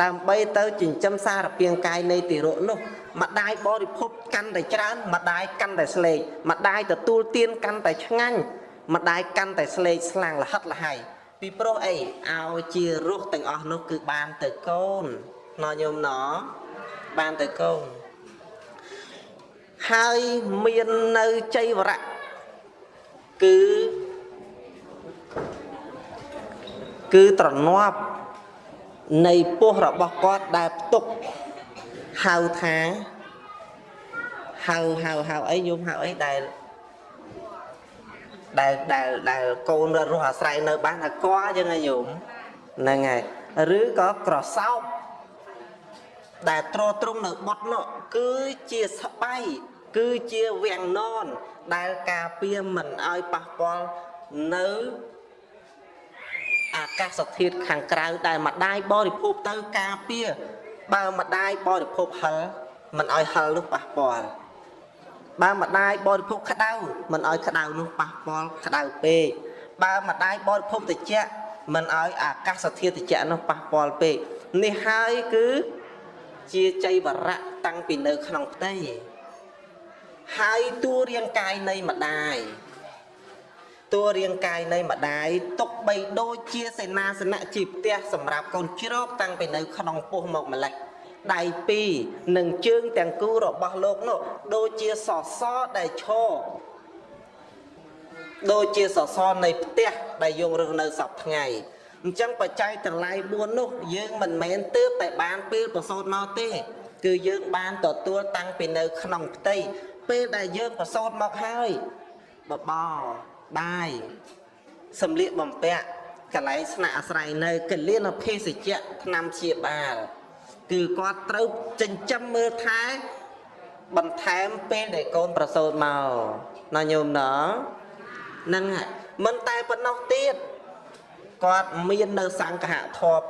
ដើម្បីទៅចិញ្ចឹមសារពាង្គកាយនៃទារកនោះម្ដាយបរិភោគកាន់តែច្រើនម្ដាយកាន់តែស្លេកម្ដាយទទួលទានកាន់តែឆ្ងាញ់ម្ដាយកាន់តែស្លេកស្លាំងលហិតលហៃពីព្រោះអីឲ្យជារស់ទាំងអស់នោះគឺបានទៅកូនណោញោមណោបានទៅកូនហើយមាននៅចៃវរៈគឺ គឺត្រនាប់នៃពោះរបស់គាត់ដែលផ្ទុកហៅថាហៅហៅហៅអីញោមហៅអីដែលដែលដែលដែលកូនរស់អាស្រ័យនៅបានអាកអញ្ចឹងហើយញោមហ្នឹងហើយឬក៏ក្រសោបដែលត្រត្រង់នៅបត់នោះគឺជាស្បៃគឺជាវាំងននដែលការពារមិនឲ្យប៉ះពាល់នៅ អាកាសធាតុខាងក្រៅដែលម្ដាយបរិភោគទៅការពារបើម្ដាយបរិភោគហិលមិនឲ្យហិលនោះប៉ះពាល់បើម្ដាយបរិភោគក្តៅមិនឲ្យក្តៅនោះប៉ះពាល់ក្តៅពេកបើម្ដាយបរិភោគត្រជាក់មិនឲ្យអាកាសធាតុត្រជាក់នោះប៉ះពាល់ពេកនេះហើយគឺជាចៃវរៈតាំងពីនៅក្នុងផ្ទៃហើយតួរាងកាយនៃម្ដាយ តួរាងកាយនៃម្ដាយទុកបីដូចជាសេនាសនៈជាផ្ទះសម្រាប់កូនជ្រកតាំងពីនៅក្នុងពោះមកម្លេះដៃពីរនិងជើងទាំងគូរបស់លោកនោះដូចជាសសរដែលឈរដូចជាសសរនៃផ្ទះដែលយើងរស់នៅសពថ្ងៃអញ្ចឹងបច្ច័យទាំងឡាយ4នោះយើងមិនមែនទើបតែបានពេលប្រសូតមកទេ គឺយើងបានទទួលតាំងពីនៅក្នុងផ្ទៃពេលដែលយើងប្រសូតមកហើយបបោ បាយសម្លៀកបំពាក់កន្លែងស្នាក់អាស្រ័យនៅកលៀនភេសជ្ជៈថ្នាំព្យាបាលគឺគាត់ត្រូវចិញ្ចឹមមើលថែបន្ថែមពេលដែលកូនប្រសូតមកណាញោមណហ្នឹងហើយមិនតែប៉ុណ្ណោះទៀតគាត់មាននៅសង្ឃៈធម៌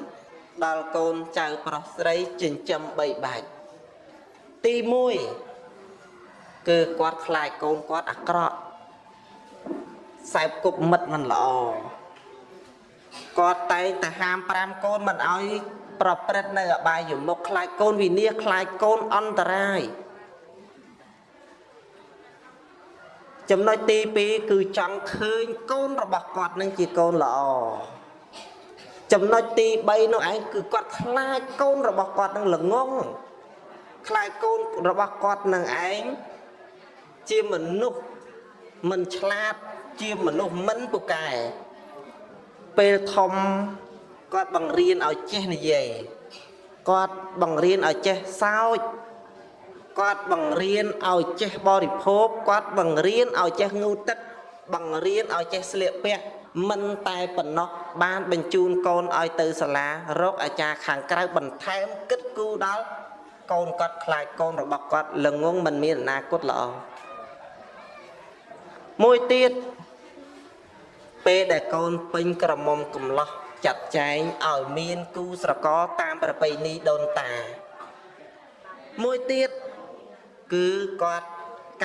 5ដល់កូនចៅប្រុសស្រីចិញ្ចឹម3បាច់ទី1គឺគាត់ខ្លាចកូនគាត់អាក្រក់ សែបគប់មិត្តមិនល្អគាត់តែងតែហាម5កូនមិនឲ្យប្រព្រឹត្តនៅអបាយមុខខ្លាចកូនវិនាសខ្លាចកូនអន្តរាយចំណុចទី2គឺចង់ឃើញកូនរបស់គាត់នឹងជាកូនល្អចំណុចទី3នោះឯងគឺគាត់ខ្លាចកូនរបស់គាត់នឹងល្ងងខ្លាចកូនរបស់គាត់នឹងឯងជាមនុស្សមិនឆ្លាត ជាមនុស្សមិនពូកែពេលធំគាត់បង្រៀនឲ្យចេះនិយាយគាត់បង្រៀនឲ្យចេះសើចគាត់បង្រៀនឲ្យចេះបរិភោគគាត់បង្រៀនឲ្យចេះងូតទឹកបង្រៀនឲ្យចេះស្លៀកពាក់មិនតែប៉ុណ្ណោះបានបញ្ជូនកូនឲ្យទៅសាលារកអាចារ្យខាងក្រៅបន្ថែមគិតគូរដល់កូនគាត់ខ្លាចកូនរបស់គាត់ល្ងងមិនមានអនាគតល្អ មួយទៀតពេលដែលកូនពេញក្រមុំកំឡោះចាត់ចែងឲ្យមានគូស្រករតាមប្រពៃណីដូនតា មួយទៀតគឺគាត់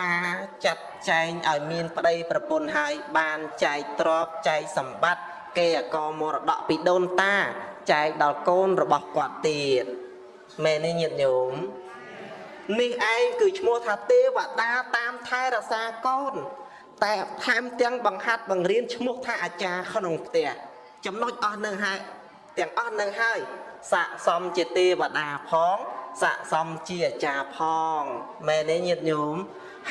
ការចាត់ចែងឲ្យមានប្តីប្រពន្ធហើយបានចែកទ្រព្យចែកសម្បត្តិគេអកមរតកពីដូនតាចែកដល់កូនរបស់គាត់ទៀតមែនទេញាតិញោមនេះឯងគឺឈ្មោះថាទេវតាតាមថែរក្សាកូន តែថែមទាំងបង្ហាត់បង្រៀនឈ្មោះថាអាចារ្យក្នុងផ្ទះចំណុចអស់នឹងហើយទាំងអស់នឹងហើយស័កសមជាទេវតាផងស័កសមជាអាចារ្យផងមែនទេញាតិញោម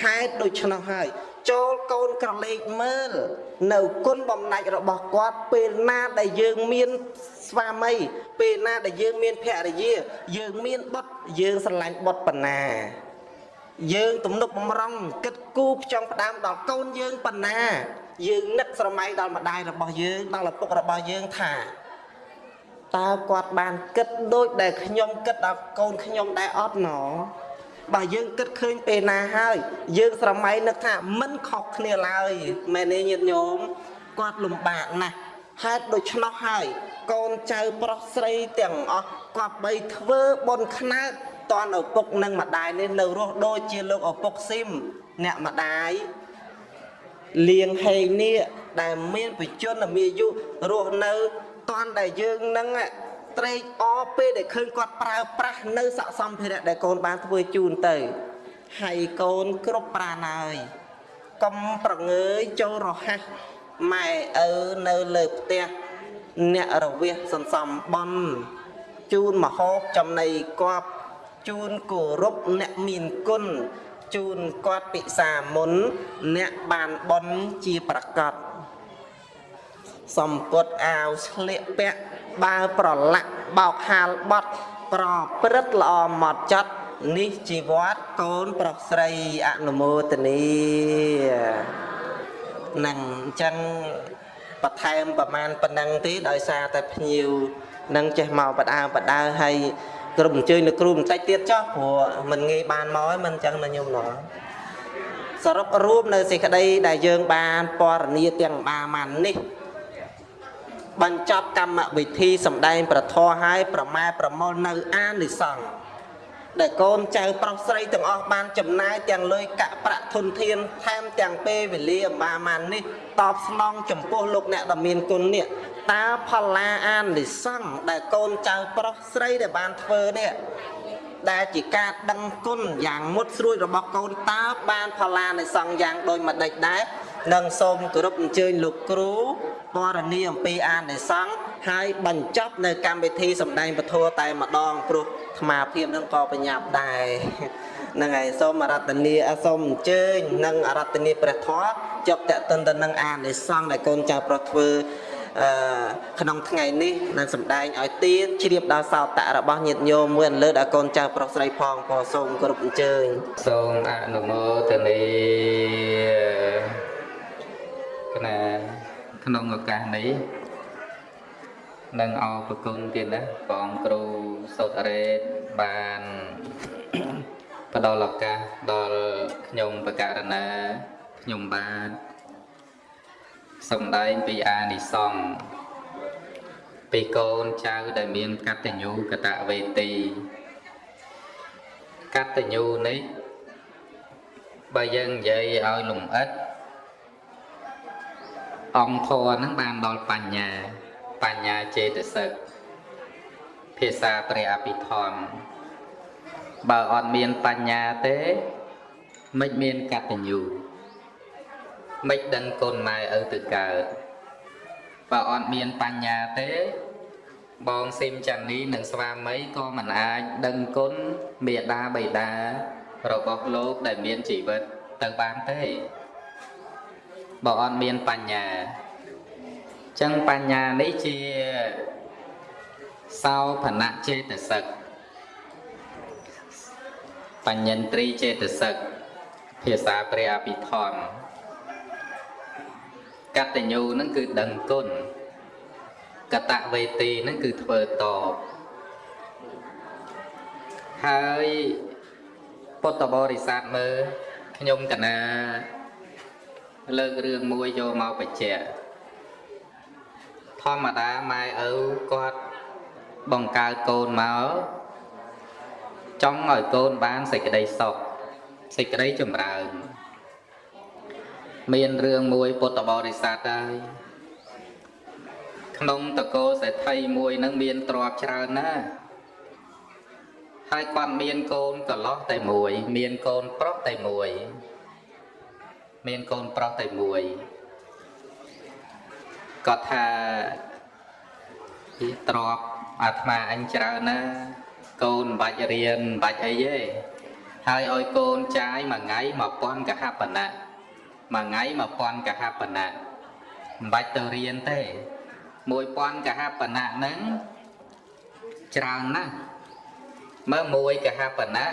ហេតុដូច្នោះហើយចូលកូនក្រឡេកមើល នៅគុណបំណាច់របស់គាត់ពេលណាដែលយើងមានស្វាមី ពេលណាដែលយើងមានភរិយា យើងមានបុត្រយើងស្រឡាញ់បុត្រប៉ុណ្ណា យើងទំនុកបំរុងគិតគូរផ្ចង់ផ្ដើមដល់កូនយើងប៉ុណ្ណា យើងនឹកស្រមៃដល់ម្ដាយរបស់យើងដល់ឪពុករបស់យើងថាតើគាត់បានគិតដូចដែលខ្ញុំគិតដល់កូនខ្ញុំដែរអត់ណោបើយើងគិតឃើញពេលណាហើយ យើងស្រមៃនឹកថាមិនខុសគ្នាឡើយមែនទេញាតិញោមគាត់លំបាកណាស់ហេតុដូច្នោះហើយកូនចៅប្រុសស្រីទាំងអស់គាត់បីធ្វើបុណ្យខ្នើត តនឪពុកនិងម្ដាយនេះនៅរស់ដូចជាលោកឪពុកស៊ីមអ្នកម្ដាយលៀងហេងនេះដែលមានបជនមានអាយុរស់នៅតនដែលយើងនឹងត្រេកអរពេលដែលឃើញគាត់ប្រើប្រាស់នៅស័កសម្ភារៈដែលកូនបានធ្វើជូនទៅហើយកូនគ្រប់ប្រាណហើយកុំប្រងើយចូលរហ័សម៉ែឪនៅលើផ្ទះអ្នករវះសន្សំបន់ជូនមហោបចំណីគប់ ជូនគោរពអ្នកមានគុណជូនគាត់ពិសាមុន អ្នកបានបន់ជាប្រកបសំពត់អាវស្លៀកពាក់បើប្រឡាក់បោកហាលបត់ប្រព្រឹត្តល្អមកចត់នេះជីវ័តកូនប្រុសស្រីអនុមោទនីនឹងអញ្ចឹងបន្ថែមប្រមាណប៉ុណ្ណឹងទេដោយសារតែភ្ញៀវនឹងចេះមកបដើបដើហើយ គ្រប់អញ្ជើញលោកគ្រូបន្តិចទៀតចុះព្រោះមិនងាយបានមកហើយមិនអញ្ចឹងណាញោមណោះសរុបរួមនៅសេចក្តីដែលយើងបានពណ៌នាទាំងបាមាននេះបញ្ចប់កម្មវិធីសម្ដែងប្រធរឲ្យប្រម៉ែប្រមល់នៅអានិសង្ឃដែលកូនចៅប្រុសស្រីទាំងអស់បានចំណាយទាំងលុយកាក់ប្រាក់ធនធានថែមទាំងពេលវេលាអំបាមាននេះតបស្នងចំពោះលោកអ្នកដ៏មានគុណនេះ តើផល្លាអានិសង្ឃដែលកូនចៅប្រុសស្រីដែលបានធ្វើនេះដែលជាការដឹងគុណយ៉ាងមុតស្រួយរបស់កូនតើបានផល្លានិសង្ឃយ៉ាងដូចម្ដេចដែរនិងសូមគោរពអញ្ជើញលោកគ្រូពរនីអំពីអានិសង្ឃហើយបញ្ចប់នៅកម្មវិធីសម្ដែងពធតែម្ដងព្រោះអាត្មាភាពនឹងក៏បញ្ញាប់ដែរហ្នឹងហើយសូមអរតនីសូមអញ្ជើញនិងអរតនីព្រះធម៌ចប់តេតិនទៅនឹងអានិសង្ឃដែលកូនចៅប្រុសធ្វើអឺ ក្នុងថ្ងៃនេះនឹងសម្ដែងឲ្យទៀនជ្រាបដល់សោតៈរបស់ញាតិញោមមួយអន្លើដល់កូនចៅប្រុសស្រីផងក៏សូមគោរពអញ្ជើញសូមអនុមោទនីក្នុងឱកាសនេះនឹងអរប្រគុណទៀតណាបងគ្រូសុតរ៉េតបានផ្ដល់ឱកាសដល់ខ្ញុំបកករណាខ្ញុំបាទ សំដែងពីអានិសង្ឃពីកូនចៅដែលមានកតញ្ញូកតវេទីកតញ្ញូនេះបើយើងនិយាយឲ្យលំអិតអង្គធរហ្នឹងបានដល់បញ្ញាបញ្ញាចេតសិកភាសាព្រះអភិធម្មបើអត់មានបញ្ញាទេមិនមានកតញ្ញូ មិនដឹងគុណម៉ែឪទៅកើតបើអត់មានបញ្ញាទេបងស៊ីមចាន់នីនិងស្វាមីក៏មិនអាចដឹងគុណមេដាបៃតារបស់លោកដែលមានជីវិតទៅបានទេបើអត់មានបញ្ញាចឹងបញ្ញានេះជាសោភនៈចេតសិកបញ្ញន្ត្រីចេតសិកភាសាព្រះអភិធម្ម កតញ្ញូនឹងគឺដឹងគុណកតវេទីនឹងគឺធ្វើតបហើយពុទ្ធបរិស័ទមើលខ្ញុំកណាលើករឿងមួយយកមកបញ្ជាក់ធម្មតាម៉ែឪគាត់បង្កើតកូនមកចង់ឲ្យកូនបានសេចក្តីសុខសេចក្តីចម្រើន មានរឿងមួយពុទ្ធបរិស័ទហើយក្នុងតកោសេដ្ឋីមួយនឹងមានទ្រព្យច្រើនណាស់ហើយគាត់មានកូនកន្លោះតែមួយ មានកូនប្រុសតែមួយ មានកូនប្រុសតែមួយគាត់ថាទ្របអាត្មាអញច្រើនណាកូនមិនបាច់រៀនមិនបាច់អីទេហើយឲ្យកូនចាយមួយថ្ងៃ1000កហបណៈ មួយថ្ងៃ1000កហបណៈមិនបាច់ទៅរៀនទេ1000កហបណៈហ្នឹងច្រើនណាស់មើល1កហបណៈ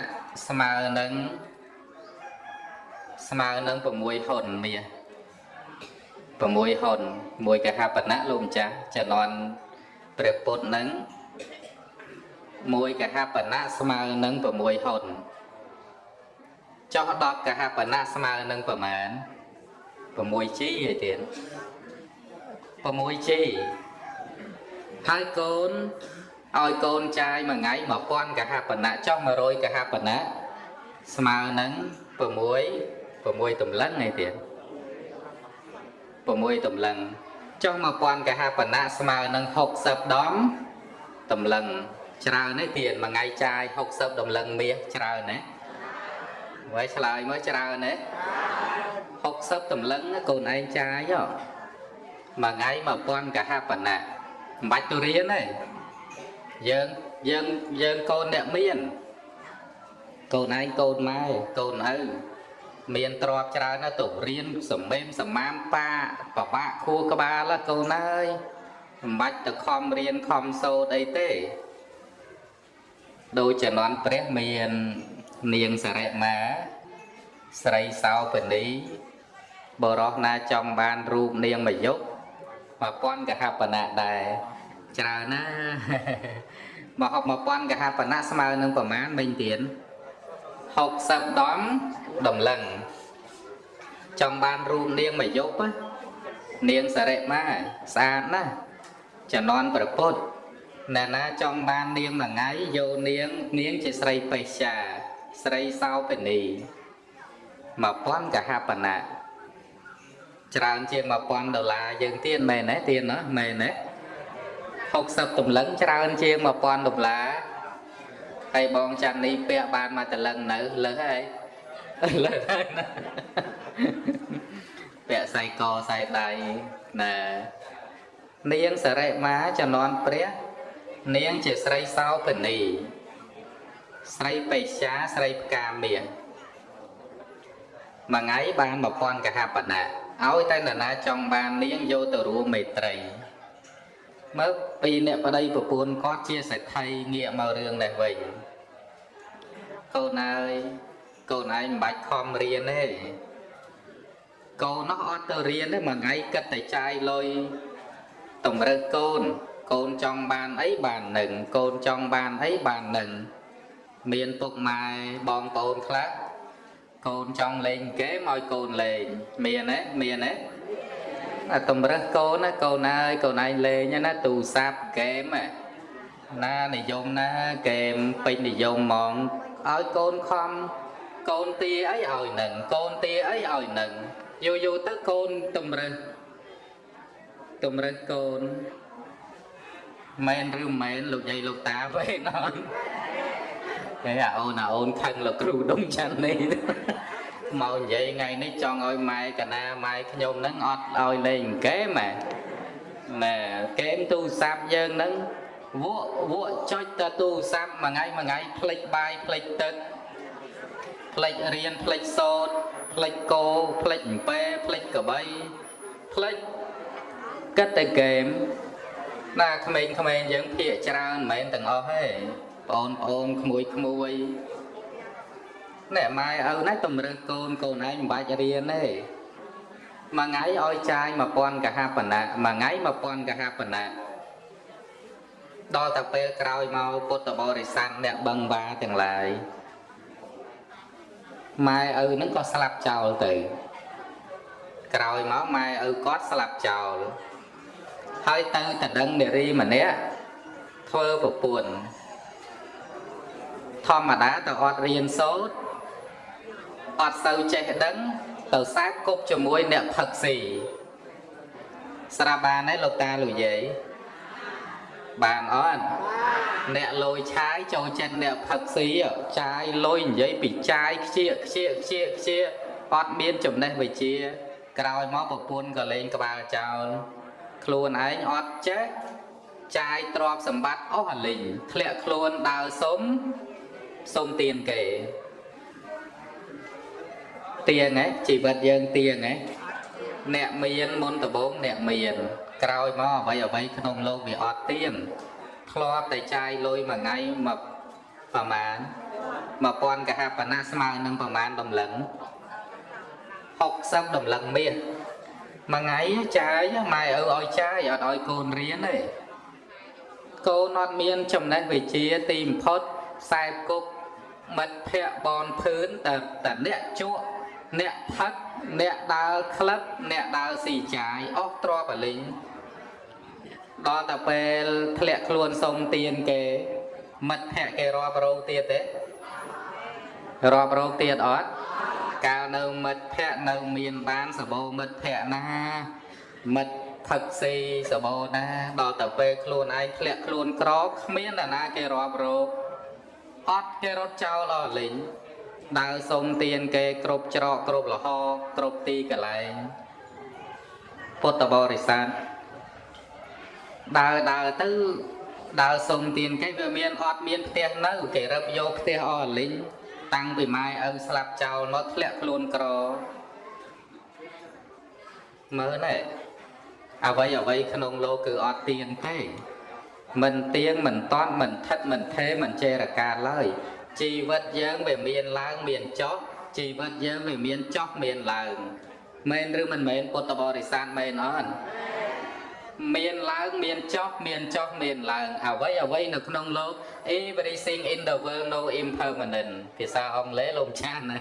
ស្មើនឹងស្មើនឹង6ហ៊ុនមាស6ហ៊ុនមួយកហបណៈលោកម្ចាស់ចំណន់ព្រះពុទ្ធនឹងមួយកហបណៈស្មើនឹង6ហ៊ុនចោះ10កហបណៈស្មើនឹងប្រមាណ 6G ឯទៀត 6G ហើយកូនឲ្យកូនចាយមួយថ្ងៃ1000កហបណៈចុះ100កហបណៈស្មើនឹង6 6តម្លឹងឯទៀត6តម្លឹងចុះ1000កហបណៈស្មើនឹង60ដងតម្លឹងច្រើនទេទៀតមួយថ្ងៃចាយ60តម្លឹងមាសច្រើនណា ហើយឆ្លើយមើលច្រើនទេ60តម្លឹងកូនឯងចាយហ៎មួយថ្ងៃ1000កហបណៈមិនបាច់ទៅរៀនទេយើងយើងយើងកូនអ្នកមានកូនឯងកូនម៉ែកូនឪមានទ្របច្រើនណាស់ទៅរៀនសំមេមសមាមប៉ាបបាក់ខួរក្បាលកូនអើយមិនបាច់ទៅខំរៀនខំសូត្រអីទេដោយចនន់ព្រះមាន នាងសរិមាស្រីសោបនីបរោះណាចំបានរូបនាងមយុ1000កហបណៈដែរច្រើនណាមកហប់1000កហបណៈស្មើនឹងប្រមាណមិញទៀត60ដំដំឡឹងចង់បានរូបនាងមកយប់នាងសរិមាស្អាតណាស់ចំណន់ប្រពុតអ្នកណាចង់បាននាងមួយថ្ងៃយកនាងនាងជាស្រីបេស្យា ស្រីសោបនី1000កហបណៈច្រើនជាង1000ដុល្លារយើងទៀតមែនទេទៀតណាមែនទេ60តម្លឹងច្រើនជាង1000ដុល្លារហើយបងចាន់នេះពាក់បានមកតលឹងនៅលើសហើយលើសហើយណាពាក់ខ្សែកខ្សែដៃណានាងសរិមាចំនួនព្រះ នាងជាស្រីសោភនី ស្រីបេច្ឆាស្រីផ្កាមាសមួយថ្ងៃបាន1000កហបណៈឲ្យតែនរណាចង់បាននាងយកទៅរួមមេត្រីមើលពីអ្នកប្តីប្រពន្ធគាត់ជាសេដ្ឋីងាកមករឿងនេះវិញកូនអើយកូនឯងមិនបាច់ខំរៀនទេកូននោះអត់ទៅរៀនទេមួយថ្ងៃគិតតែចាយលុយតម្រើសកូនកូនចង់បានអីបាននឹងកូនចង់បានអីបាននឹង មានពុកម៉ែបងប្អូនខ្លះកូនចង់លេងហ្គេមឲ្យកូនលេងមានទេមានទេអាតម្រើសកូនណាកូនអើយកូនឯងលេងណាទូរស័ព្ទហ្គេមណានិយមណាហ្គេមពេញនិយមហ្មងឲ្យកូនខំកូនទាអីឲ្យនឹងកូនទាអីឲ្យនឹងយូរយូរទៅកូនតម្រើសតម្រើសកូនមែនឬមិនមែនលោកយាយលោកតាវិញអត់ គេអាអូនអាអូនខឹងលោកគ្រូដុំច័ន្ទនេះមកនិយាយថ្ងៃនេះចង់ឲ្យម៉ែកណាម៉ែខ្ញុំហ្នឹងអត់ឲ្យលេងហ្គេមហ៎ណែហ្គេមទូរស័ព្ទយើងហ្នឹងវក់វក់ចុចទៅទូរស័ព្ទមួយថ្ងៃមួយថ្ងៃផ្លិចបាយផ្លិចទឹកផ្លិចរៀនផ្លិចសូត្រផ្លិចគោផ្លិចអំពែផ្លិចកបីផ្លិចគិតតែហ្គេមណាក្មេងៗយើងភាកច្រើនមិនមែនទាំងអស់ទេ បងប្អូនក្មួយក្មួយណែម៉ែឪណាតម្រើសកូនកូនឯងមិនបាច់រៀនទេមួយថ្ងៃឲ្យចាយ1000កហបណៈមួយថ្ងៃ1000កហបណៈដល់តែពេលក្រោយមកពុទ្ធបរិស័ទអ្នកបឹងវ៉ាទាំងឡាយម៉ែឪហ្នឹងក៏ស្លាប់ចោលទៅ ក្រោយមកម៉ែឪគាត់ស្លាប់ចោលហើយទៅតដឹងនារីម្នាក់ធ្វើប្រពន្ធ ធម្មតាទៅអត់រៀនសូត្រអត់សូវចេះដឹង ទៅសាកគប់ជាមួយអ្នកផឹកស៊ីស្រាប់បានទេលោកតាលោកយាយបានអត់អ្នកលយឆាយចូលចិត្តអ្នកផឹកស៊ីចាយលុយនិយាយពីចាយខ្ជៀកខ្ជៀកខ្ជៀកខ្ជៀកអត់មានចំណេះវិជ្ជា ក្រោយមកប្រពន្ធក៏លេងក្បាលចោលខ្លួនឯងអត់ចេះចាយទ្រព្យសម្បត្តិអស់អាលិញធ្លាក់ខ្លួនដើរសុំ សូមទៀនគេទៀងហ៎ជីវិតយើងទៀងហ៎អ្នកមានមុនដំបូងអ្នកមានក្រោយមកអ្វីអ្វីក្នុងលោកវាអត់ទៀងធ្លាប់តែចាយលុយមួយថ្ងៃមកប្រមាណ1000កហបណៈស្មើនឹងប្រមាណតម្លឹង60តម្លឹងមាសមួយថ្ងៃចាយម៉ែឪឲ្យចាយអត់ឲ្យកូនរៀនទេកូនអត់មានចំណេះវិជ្ជាទីបំផុតខ្សែគប់ មិត្តភ័ក្តិបនភឿនតែតែអ្នកជក់អ្នកផឹកអ្នកដើរក្លឹបអ្នកដើរស៊ីចាយអស់ទ្របអលិញដល់តែពេលធ្លាក់ខ្លួនសុំទៀនគេមិត្តភ័ក្តិគេរាប់រោទៀតទេរាប់រោទៀតអត់កាលនៅមិត្តភ័ក្តិនៅមានបានសបោមិត្តភ័ក្តិណាមិត្តផឹកស៊ីសបោណាដល់តែពេលខ្លួនឯងធ្លាក់ខ្លួនក្រគ្មានអ្នកណាគេរាប់រោ អត់គេរត់ចោលអស់លេងដើរសុំទៀនគេគ្រប់ច្រកគ្រប់លហគ្រប់ទីកន្លែងពុទ្ធបរិស័ទដើរដើរទៅដើរសុំទៀនគេវាមានអត់មានផ្ទះនៅ គេរឹបយកផ្ទះអស់លីងតាំងពីម៉ែឪស្លាប់ចោលមកធ្លាក់ខ្លួនក្រមើលណែអ្វីអ្វីក្នុងលោកគឺអត់ទៀងទេ មិនទៀងមិនតន់មិនថិតមិនថេមិនចេរកាឡើយជីវិតយើងវាមានឡើងមានចុះជីវិតយើងវាមានចុះមានឡើងមែនឬមិនមែនពុទ្ធបរិស័ទមែនអត់មានឡើងមានចុះមានចុះមានឡើងអ្វីអ្វីនៅក្នុងលោក everything in the world no impermanent ភាសាអង់គ្លេសលោកចាស់ណា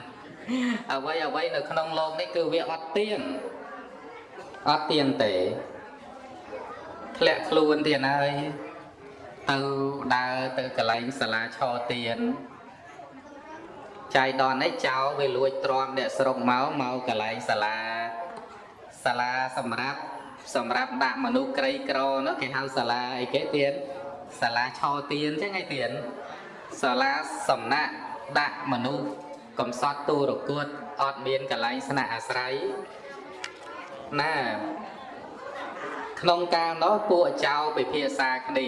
អ្វីអ្វីនៅក្នុងលោកនេះគឺវាអត់ទៀងអត់ទៀងទេធ្លាក់ខ្លួនទៀតហើយ ទៅដើរទៅកន្លែងសាលាឆោទៀនចាយដននេះចោលវាលួចទ្រាំអ្នកស្រុកមកមកកន្លែងសាលាសាលាសម្រាប់សម្រាប់ដាក់មនុស្សក្រីក្រនោះគេហៅសាលាអីគេទៀតសាលាឆោទៀនចឹងឯទៀតសាលាសំណាក់ដាក់មនុស្សកំសត់ទូរគួតអត់មានកន្លែងស្នាក់អាស្រ័យណាក្នុងកាលនោះពួកចៅពិភាក្សាគ្នា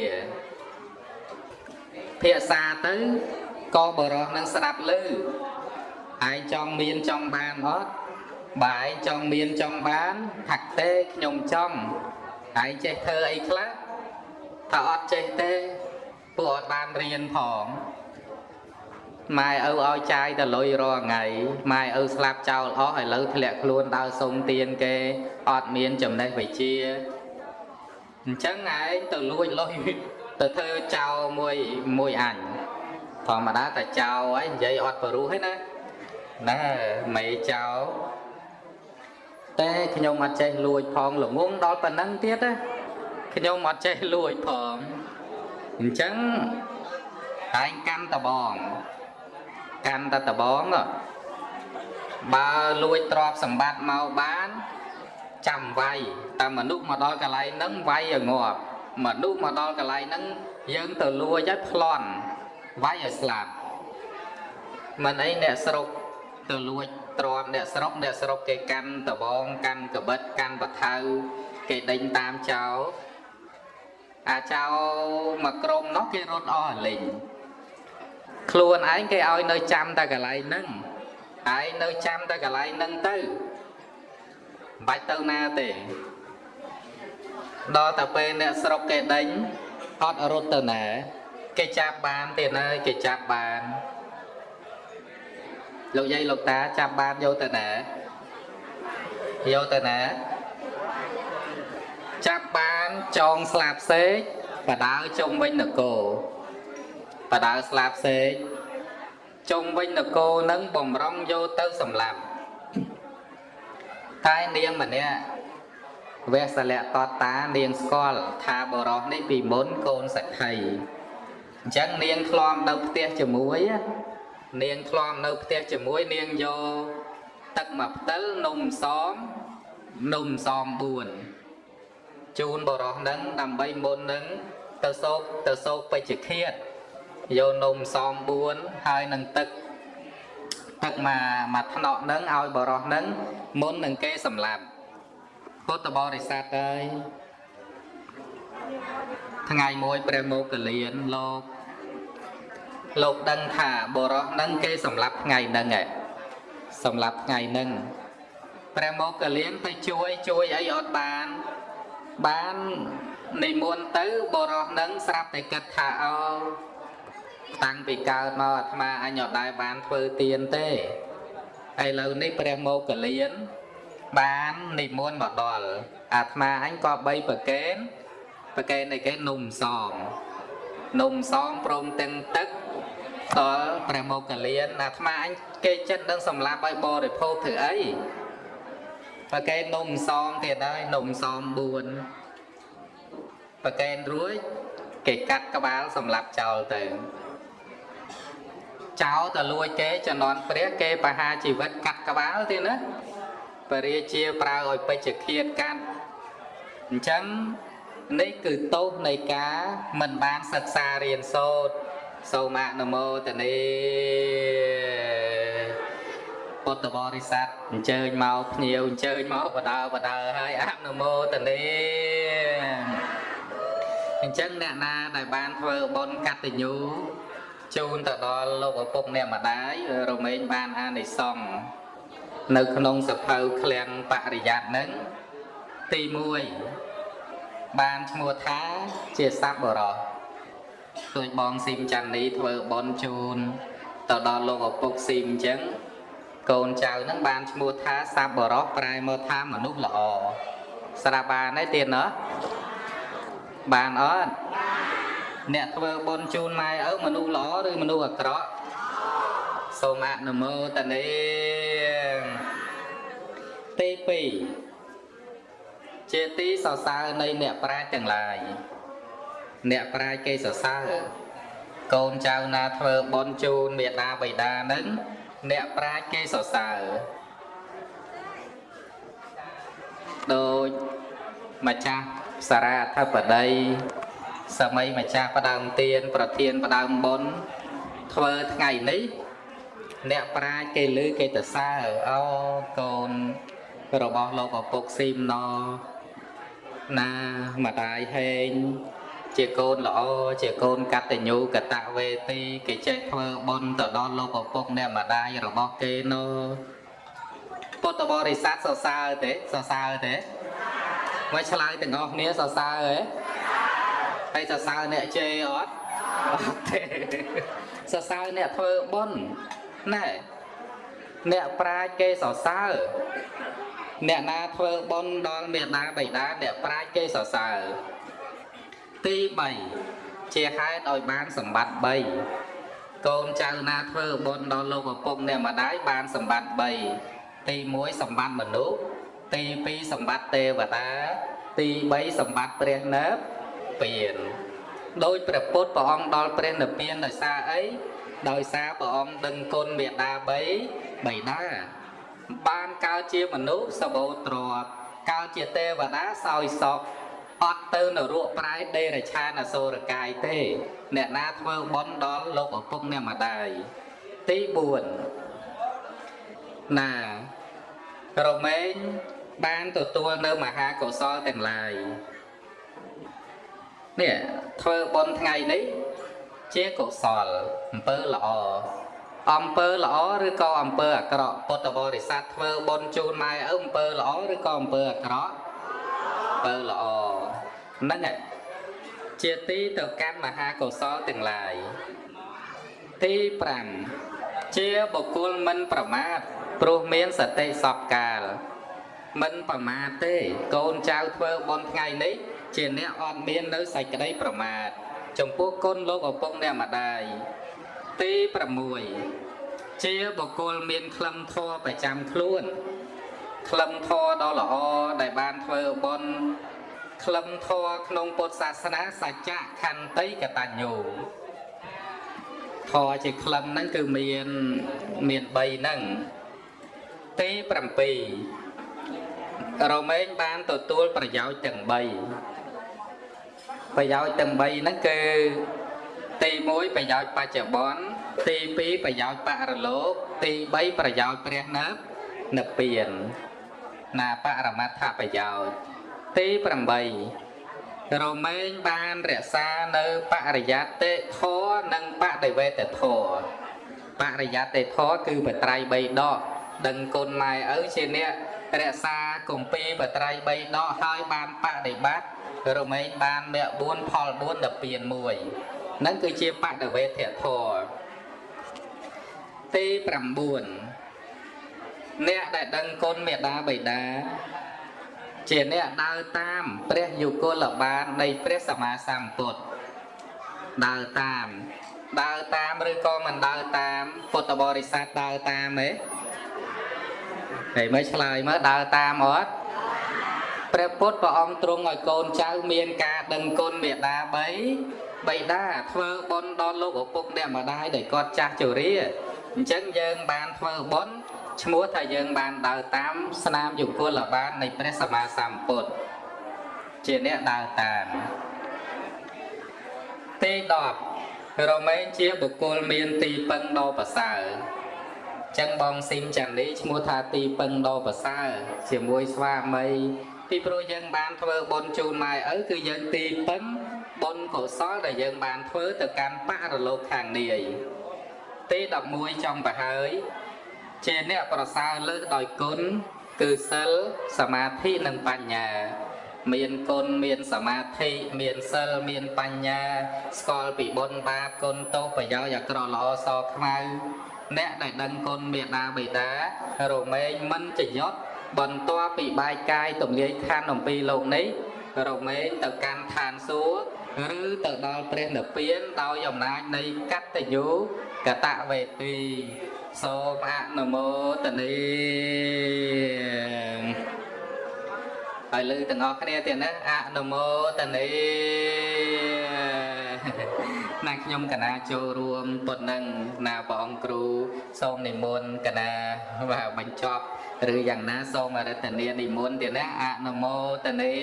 ភាសាទៅក៏បរោះនឹងស្ដាប់ឮឯងចង់មានចង់បានអត់បាយចង់មានចង់បានហាក់ទេខ្ញុំចង់ឯងចេះធ្វើអីខ្លះថាអត់ចេះទេពួកអត់បានរៀនផងម៉ែឪឲ្យចាយតែលុយរាល់ថ្ងៃម៉ែឪស្លាប់ចោលអស់ឥឡូវធ្លាក់ខ្លួនដើរសុំទានគេអត់មានចំណេះវិជ្ជាអញ្ចឹងឯងទៅលួចលុយ ទៅធ្វើចោលមួយមួយអញធម្មតាតែចោលហើយនិយាយអត់ព្រោះទេណាណែមេចោលតែខ្ញុំអត់ចេះលួចផងល្ងងដល់ប៉ុណ្ណឹងទៀតណាខ្ញុំអត់ចេះលួចផងអញ្ចឹងឯងកាន់តបងកាន់តតបងបើលួចទ្រព្យសម្បត្តិមកបានចាំវាយតែមនុស្សមកដល់កន្លែងហ្នឹងវាយឲ្យងាប់ មនុស្សមកដល់កន្លែងហ្នឹងយើងទៅលួចឲ្យប្លន់វាយឲ្យស្លាប់មិនអីអ្នកស្រុកទៅលួចទ្រាំអ្នកស្រុកអ្នកស្រុកគេកាន់តបងកាន់កបិតកាន់បថៅគេដេញតាមចោលអាចោមកក្រុមនោះគេរត់អស់លេងខ្លួនឯងគេឲ្យនៅចាំតែកន្លែងហ្នឹងឯងនៅចាំតែកន្លែងហ្នឹងទៅមិនបាច់ទៅណាទេ ដល់តែពេលអ្នកស្រុកគេដេញអត់រត់ទៅណាគេចាប់បានទៀតហើយគេចាប់បានលោកយាយលោកតាចាប់បានយកទៅណាយកទៅណាចាប់បានចងស្លាបសេកបដើជុំវិញនគរបដើស្លាបសេកជុំវិញនគរនឹងបំរុងយកទៅសម្លាប់តែនាងម្នាក់ វះសលៈតតានាងស្គាល់ថាបរោះនេះពីមុនកូនសក្ខីអញ្ចឹងនាងធ្លាប់នៅផ្ទះជាមួយនាងធ្លាប់នៅផ្ទះជាមួយនាងយកទឹកមកផ្តិលនំសមនំសម4ជូនបរោះនឹងដើម្បីមុននឹងទៅសោកទៅសោកពេជ្ជឃាតយកនំសម4ហើយនឹងទឹកទឹកមកមកថ្នាក់នឹងឲ្យបរោះនឹងមុននឹងគេសម្លាប់ ពុទ្ធបរិស័ទអើយថ្ងៃមួយព្រះមោគលានលោកលោកដឹងថាបរោះនឹងគេសម្លាប់ថ្ងៃហ្នឹងឯងសម្លាប់ថ្ងៃហ្នឹងព្រះមោគលានទៅជួយជួយអីអត់បាន បាននិមន្តទៅបរោះនឹងស្រាប់តែគិតថាអោតាំងពីកើតមកអាត្មាអញអត់ដែលបានធ្វើទៀនទេឥឡូវនេះព្រះមោគលាន បាននិមន្តមកដល់អាត្មាអញក៏បីប្រកេនប្រកេននៃគេនំសំនំសំព្រមទាំងទឹកដល់ព្រះមោគលានអាត្មាអញគេចិត្តនឹងសម្លាប់ឲ្យបរិភោគធ្វើអីប្រកេននំសំទៀតហើយនំសំ4ប្រកេនរួចគេកាត់ក្បាលសម្លាប់ចោលទៅចោលទៅលួចគេចំនួនព្រះគេបហាជីវិតកាត់ក្បាលទេណា បរិជាប្រើឲ្យពេជ្ជឃាតកាត់អញ្ចឹងនេះគឺទោសនៃការមិនបានសិក្សារៀនសូត្រសូមអនុមោទនីពុទ្ធបរិស័ទអញ្ជើញមកភ្ញៀវអញ្ជើញមកបដើបដើហើយអនុមោទនីអញ្ចឹងអ្នកណាដែលបានធ្វើបុណ្យកតញ្ញូជូនទៅដល់លោកឪពុកអ្នកម្ដាយរមែងបានអានិសង្ឃ នៅក្នុងសភៅឃ្លាំងបរិយ័តនឹងទី1បានឈ្មោះថាជាសត្វបរោះដូចបងស៊ីមច័ន្ទនេះធ្វើបន់ជូនទៅដល់លោកឪពុកស៊ីមអញ្ចឹងកូនចៅនឹងបានឈ្មោះថាសត្វបរោះប្រែមកថាមនុស្សល្អស្រាប់បានទេទៀតណោះបានអត់អ្នកធ្វើបន់ជូនម៉ែឪមនុស្សល្អឬមនុស្សអាក្រក់ សូមអនុមោទនាទី2ជាទីសរសើរនៃអ្នកប្រាជ្ញទាំងឡាយអ្នកប្រាជ្ញគេសរសើរកូនចៅណាធ្វើបន់ជូនមេដាបៃតានឹងអ្នកប្រាជ្ញគេសរសើរដូចម្ចាស់សារៈអធិបតីសម័យម្ចាស់ផ្ដើមទៀនប្រធានផ្ដើមបុណ្យធ្វើថ្ងៃនេះ អ្នកប្រាជ្ញគេលឺគេទៅសើអូកូនរបស់លោកឪពុកស៊ីមណណាម្ដាយហេងជាកូនល្អជាកូនកតញ្ញូកតវេទី គេចេះធ្វើបុណ្យទៅដល់លោកឪពុកអ្នកម្ដាយរបស់គេនោះពុទ្ធបរិស័ទសរសើរទេសរសើរទេមកឆ្លើយទាំងអស់គ្នាសរសើរហ៎ហើយសរសើរអ្នកជេរអត់អត់ទេសរសើរអ្នកធ្វើបុណ្យ ណែអ្នកប្រាជ្ញគេសរសើរអ្នកណាធ្វើបុណ្យដល់មេដាបិតាអ្នកប្រាជ្ញគេសរសើរទី3ជាហេតុឲ្យបានសម្បត្តិ3កូនចៅណាធ្វើបុណ្យដល់លោកឪពុកអ្នកម្ដាយបានសម្បត្តិ3ទី1សម្បត្តិមនុស្សទី2សម្បត្តិទេវតា ទី3សម្បត្តិព្រះនិព្វានដោយព្រះពុទ្ធព្រះអង្គដល់ព្រះនិព្វានដោយសារអី ដោយសារព្រះអង្គដឹងគុណមេដាបីបៃតាបានកើតជាមនុស្សសបោទ្របកើតជាទេវតាសោយសក់អត់ទៅនរកប្រែដេរឆានអសូរកាយទេ អ្នកណាធ្វើបុណ្យដល់លោកឪពុកអ្នកម្ដាយទី4ណារមែងបានទទួលនៅមហាកុសលទាំងឡាយនេះធ្វើបុណ្យថ្ងៃនេះ ជាកុសលអំពើល្អអំពើល្អឬក៏អំពើអាក្រក់ពុទ្ធបរិស័ទធ្វើបុណ្យជូនម៉ែឪអំពើល្អឬក៏អំពើអាក្រក់អំពើល្អហ្នឹងឯងជាទីទៅកាន់មហាកុសលទាំងឡាយទី5ជាបុគ្គលមិនប្រមាទព្រោះមានសតិសពកាល មិនប្រមាទទេ កូនចៅធ្វើបុណ្យថ្ងៃនេះជាអ្នកអត់មាននៅសេចក្តីប្រមាទ ចំពោះគុណលោកឪពុកអ្នកម្ដាយទី6ជាបុគ្គលមានក្លឹមធម៌ប្រចាំខ្លួនក្លឹមធម៌ដ៏ល្អដែលបានធ្វើបុណ្យក្លឹមធម៌ក្នុងពុទ្ធសាសនាសច្ចៈខន្តីកតញ្ញូធម៌ជាក្លឹមហ្នឹងគឺមានមាន3ហ្នឹងទី7រមែងបានទទួលប្រយោជន៍ទាំង3 ប្រយោជន៍ទាំង3ហ្នឹងគឺទី1ប្រយោជន៍បច្ចុប្បន្នទី2ប្រយោជន៍បរលោក ទី3ប្រយោជន៍ព្រះនិព្និព្វានណាបរមត្ថប្រយោជន៍ទី8រមែងបានរក្សានៅបរិយត្តិធម៌និងបដិវេតធម៌បរិយត្តិធម៌គឺបត្រៃ3ដកដឹងគុណម៉ែឪជាអ្នក រក្សាគម្ពីរបត្រៃ3ដកហើយបានបដិបត្តិរមែងបានមគ្គ4ផល4ដល់ពៀន1ហ្នឹងគឺជាបដិវេធធម៌ទី9អ្នកដែលដឹងគុណមេដាបៃតាជាអ្នកដើរតាមព្រះយុគលបាននៃព្រះសម្មាសម្ពុទ្ធដើរតាមដើរតាមឬក៏មិនដើរតាមពុទ្ធបរិស័ទដើរតាមទេ ហើយមើលឆ្លើយមើលដើរតាមអត់ព្រះពុទ្ធព្រះអង្គទ្រង់ឲ្យកូនចៅមានការដឹងគុណមេដាបីបៃតាធ្វើបុណ្យដល់លោកឪពុកអ្នកម្ដាយដែលគាត់ចាស់ជរាអញ្ចឹងយើងបានធ្វើបុណ្យឈ្មោះថាយើងបានដើរតាមស្នាមយុគលបាននៃព្រះសម្មាសម្ពុទ្ធជាអ្នកដើរតាមទី10រមែងជាបុគ្គលមានទីពឹងដ៏ប្រសើរ ចឹងបងស៊ីមចាន់នេះឈ្មោះថាទីពឹងដ៏ប្រសើរជាមួយស្វាមីពីព្រោះយើងបានធ្វើបុណ្យជូនម៉ែឪគឺយើងទីពឹងបុណ្យកុសលដែលយើងបានធ្វើទៅកាន់បរលោកខាងនាយទី11ចំប្រហើយជាអ្នកប្រសើរលើសដោយគុណគឺសិលសមាធិនិងបញ្ញា មានគុណមានសមាធិមានសិលមានបញ្ញា ស្គាល់ពីបុណ្យបាបគុណទោសប្រយោជន៍អាក្រក់ល្អសខ្មៅ អ្នកដែលដឹងគុណមេដាបេតារមែងមិនចយុទ្ធបន្ទាប់ពីបាយកាយទំលាយខណ្ឌអំពីលោកនេះរមែងទៅកាន់ឋានសួគ៌ឬទៅដល់ព្រះនិព្វានដោយអំណាចនៃកតញ្ញូកតវេទីសូមអនុមោទនីហើយលើទាំងអស់គ្នាទៀតណាអនុមោទនីណា ខ្ញុំកណាចូលរួមប៉ុណ្ណឹងណាព្រះអង្គគ្រូសូមនិមន្តកណាបាទបញ្ចប់ឬយ៉ាងណាសូមអរតនានិមន្តទៀតណាអនុមោទនី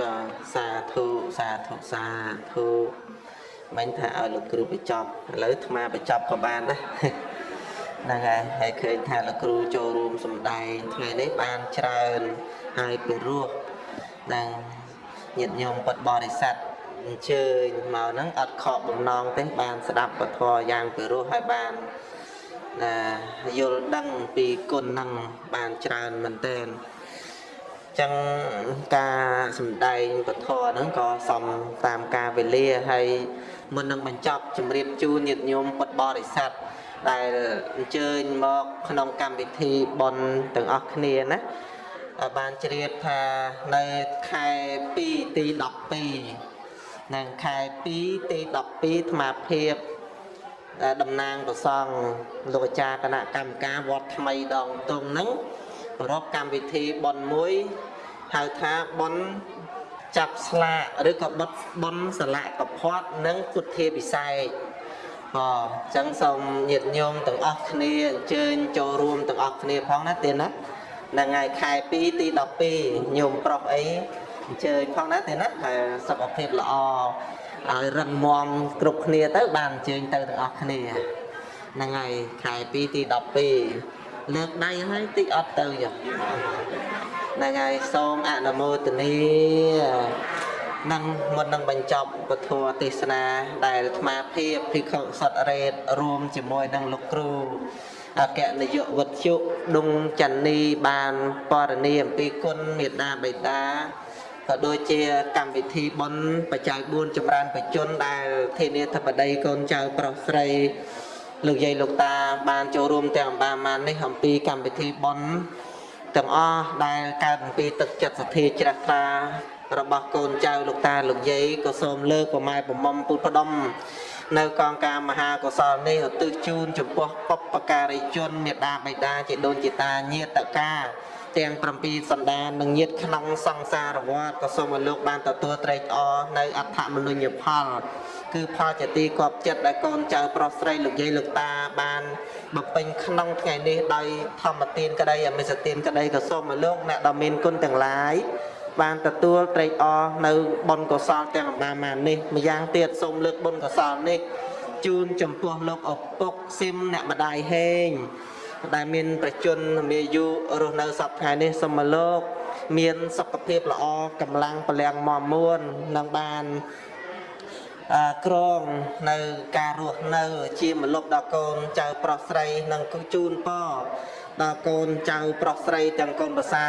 បាទសាធុសាធុសាធុមិញថាឲ្យលោកគ្រូបញ្ចប់ឥឡូវអាត្មាបញ្ចប់ក៏បានដែរហ្នឹងហើយហើយឃើញថាលោកគ្រូចូលរួមសម្ដែងថ្ងៃនេះបានច្រើនហើយពិរោះដល់ញាតិញោមពុទ្ធបរិស័ទ អញ្ជើញមកហ្នឹងអត់ខកបំណងទេបានស្ដាប់ពធយ៉ាងពិរោះហើយបានណាយល់ដឹងពីគុណហ្នឹងបានច្រើនមែនទែនចឹងការសំដែងពធហ្នឹងក៏សំតាមការវេលាហើយមុននឹងបញ្ចប់ជំរាបជូនញាតិញោមពុទ្ធបរិស័ទដែលអញ្ជើញមកក្នុងកម្មវិធីបុណ្យទាំងអស់គ្នាណាហើយបានជ្រាបថានៅខែ2ទី12 និងខែ2ទី12អាត្មាភាពដែលតំណាងប្រសង់លោកអាចារ្យគណៈកម្មការវត្តថ្មីដងតុងហ្នឹងប្រពកម្មវិធីបុណ្យមួយហៅថាបុណ្យចាប់ស្លាកឬក៏បុតបុណ្យស្លាកកផាត់និងពុទ្ធាពិសេសបាទអញ្ចឹងសូមញាតិញោមទាំងអស់គ្នាអញ្ជើញចូលរួមទាំងអស់គ្នាផងណាទេណាហ្នឹងហើយខែ2ទី12ញោមប្រុសអី អញ្ជើញផងណាទេណាហើយសុខភាពល្អឲ្យរឹងមាំគ្រប់គ្នាទៅ បានអញ្ជើញទៅទាំងអស់គ្នាហ្នឹងហើយខែ2ទី12លើកដៃឲ្យតិចអត់ទៅចឹងហ្នឹងហើយសូមអនុមោទនានឹងមុននឹងបញ្ចប់ពធទេសនាដែលអាត្មាភាពភិក្ខុសតរេតរួមជាមួយនឹងលោកគ្រូអគ្គនាយកវត្តជុដុងចន្ទនីបានបរនីអំពីគុណមេត្តាបិតា ក៏ដូចជាកម្មវិធីបុណ្យបច្ច័យ4ចម្រើនបជនដែលធានាធិបតីកូនចៅប្រុសស្រីលោកយាយលោកតាបានចូលរួមទាំងអំបាមាននេះអំពីកម្មវិធីបុណ្យទាំងអស់ដែលកើតអំពីទឹកចិត្តសទ្ធាជ្រះថ្លារបស់កូនចៅលោកតាលោកយាយក៏សូមលើកប្រម៉ែប្រមុំពុទ្ធផ្ដុំនៅកងការមហាកុសលនេះឧទ្ទិសជូនចំពោះបព្វការីជនមេដាបៃតាជាដូនជាតាញាតកា ទាំង7សន្តាននិងញាតក្នុងសង្សារវត្តក៏សូមឲ្យលោកបានទទួលត្រេកអរនៅអដ្ឋមនុញ្ញផលគឺផលជាទីគប់ចិត្តដែលកូនចៅប្រុសស្រីលោកយាយលោកតាបានបំពេញក្នុងថ្ងៃនេះដោយធម្មទានក្តីអមិសទានក្តីក៏សូមឲ្យលោកអ្នកដ៏មានគុណទាំងឡាយបានទទួលត្រេកអរនៅបុណ្យកុសលទាំងអំបាននេះម្យ៉ាងទៀតសូមលើកបុណ្យកុសលនេះជូនចំពោះលោកឪពុកស៊ីមអ្នកម្ដាយហេង ដែលមានប្រជជនមាយុរស់នៅសពថ្ងៃនេះសូមមកលោក មានសុខភាពល្អកម្លាំងពលាំងមមួននឹងបានអឺក្រងនៅការរស់នៅ ជាមលុបដល់កូនចៅប្រុសស្រីនិងគូជូនពរដល់កូនចៅប្រុសស្រីទាំងកូនប្រសា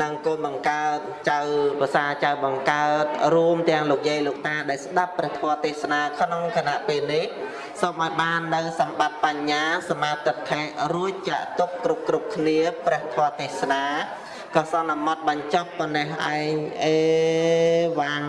និងកូនបង្កើតចៅភាសាចៅបង្កើតរួមទាំងលោកយាយលោកតាដែលស្ដាប់ព្រះធម៌ទេសនាក្នុងគណៈពេលនេះសូមឲ្យបាននៅសម្បត្តិបញ្ញា សមាទិដ្ឋិរួចចាក់ទុកគ្រប់គ្រប់គ្នាព្រះធម៌ទេសនាក៏សន្មត់បញ្ចប់ប៉ុណ្ណេះឯងអេវ៉ាំង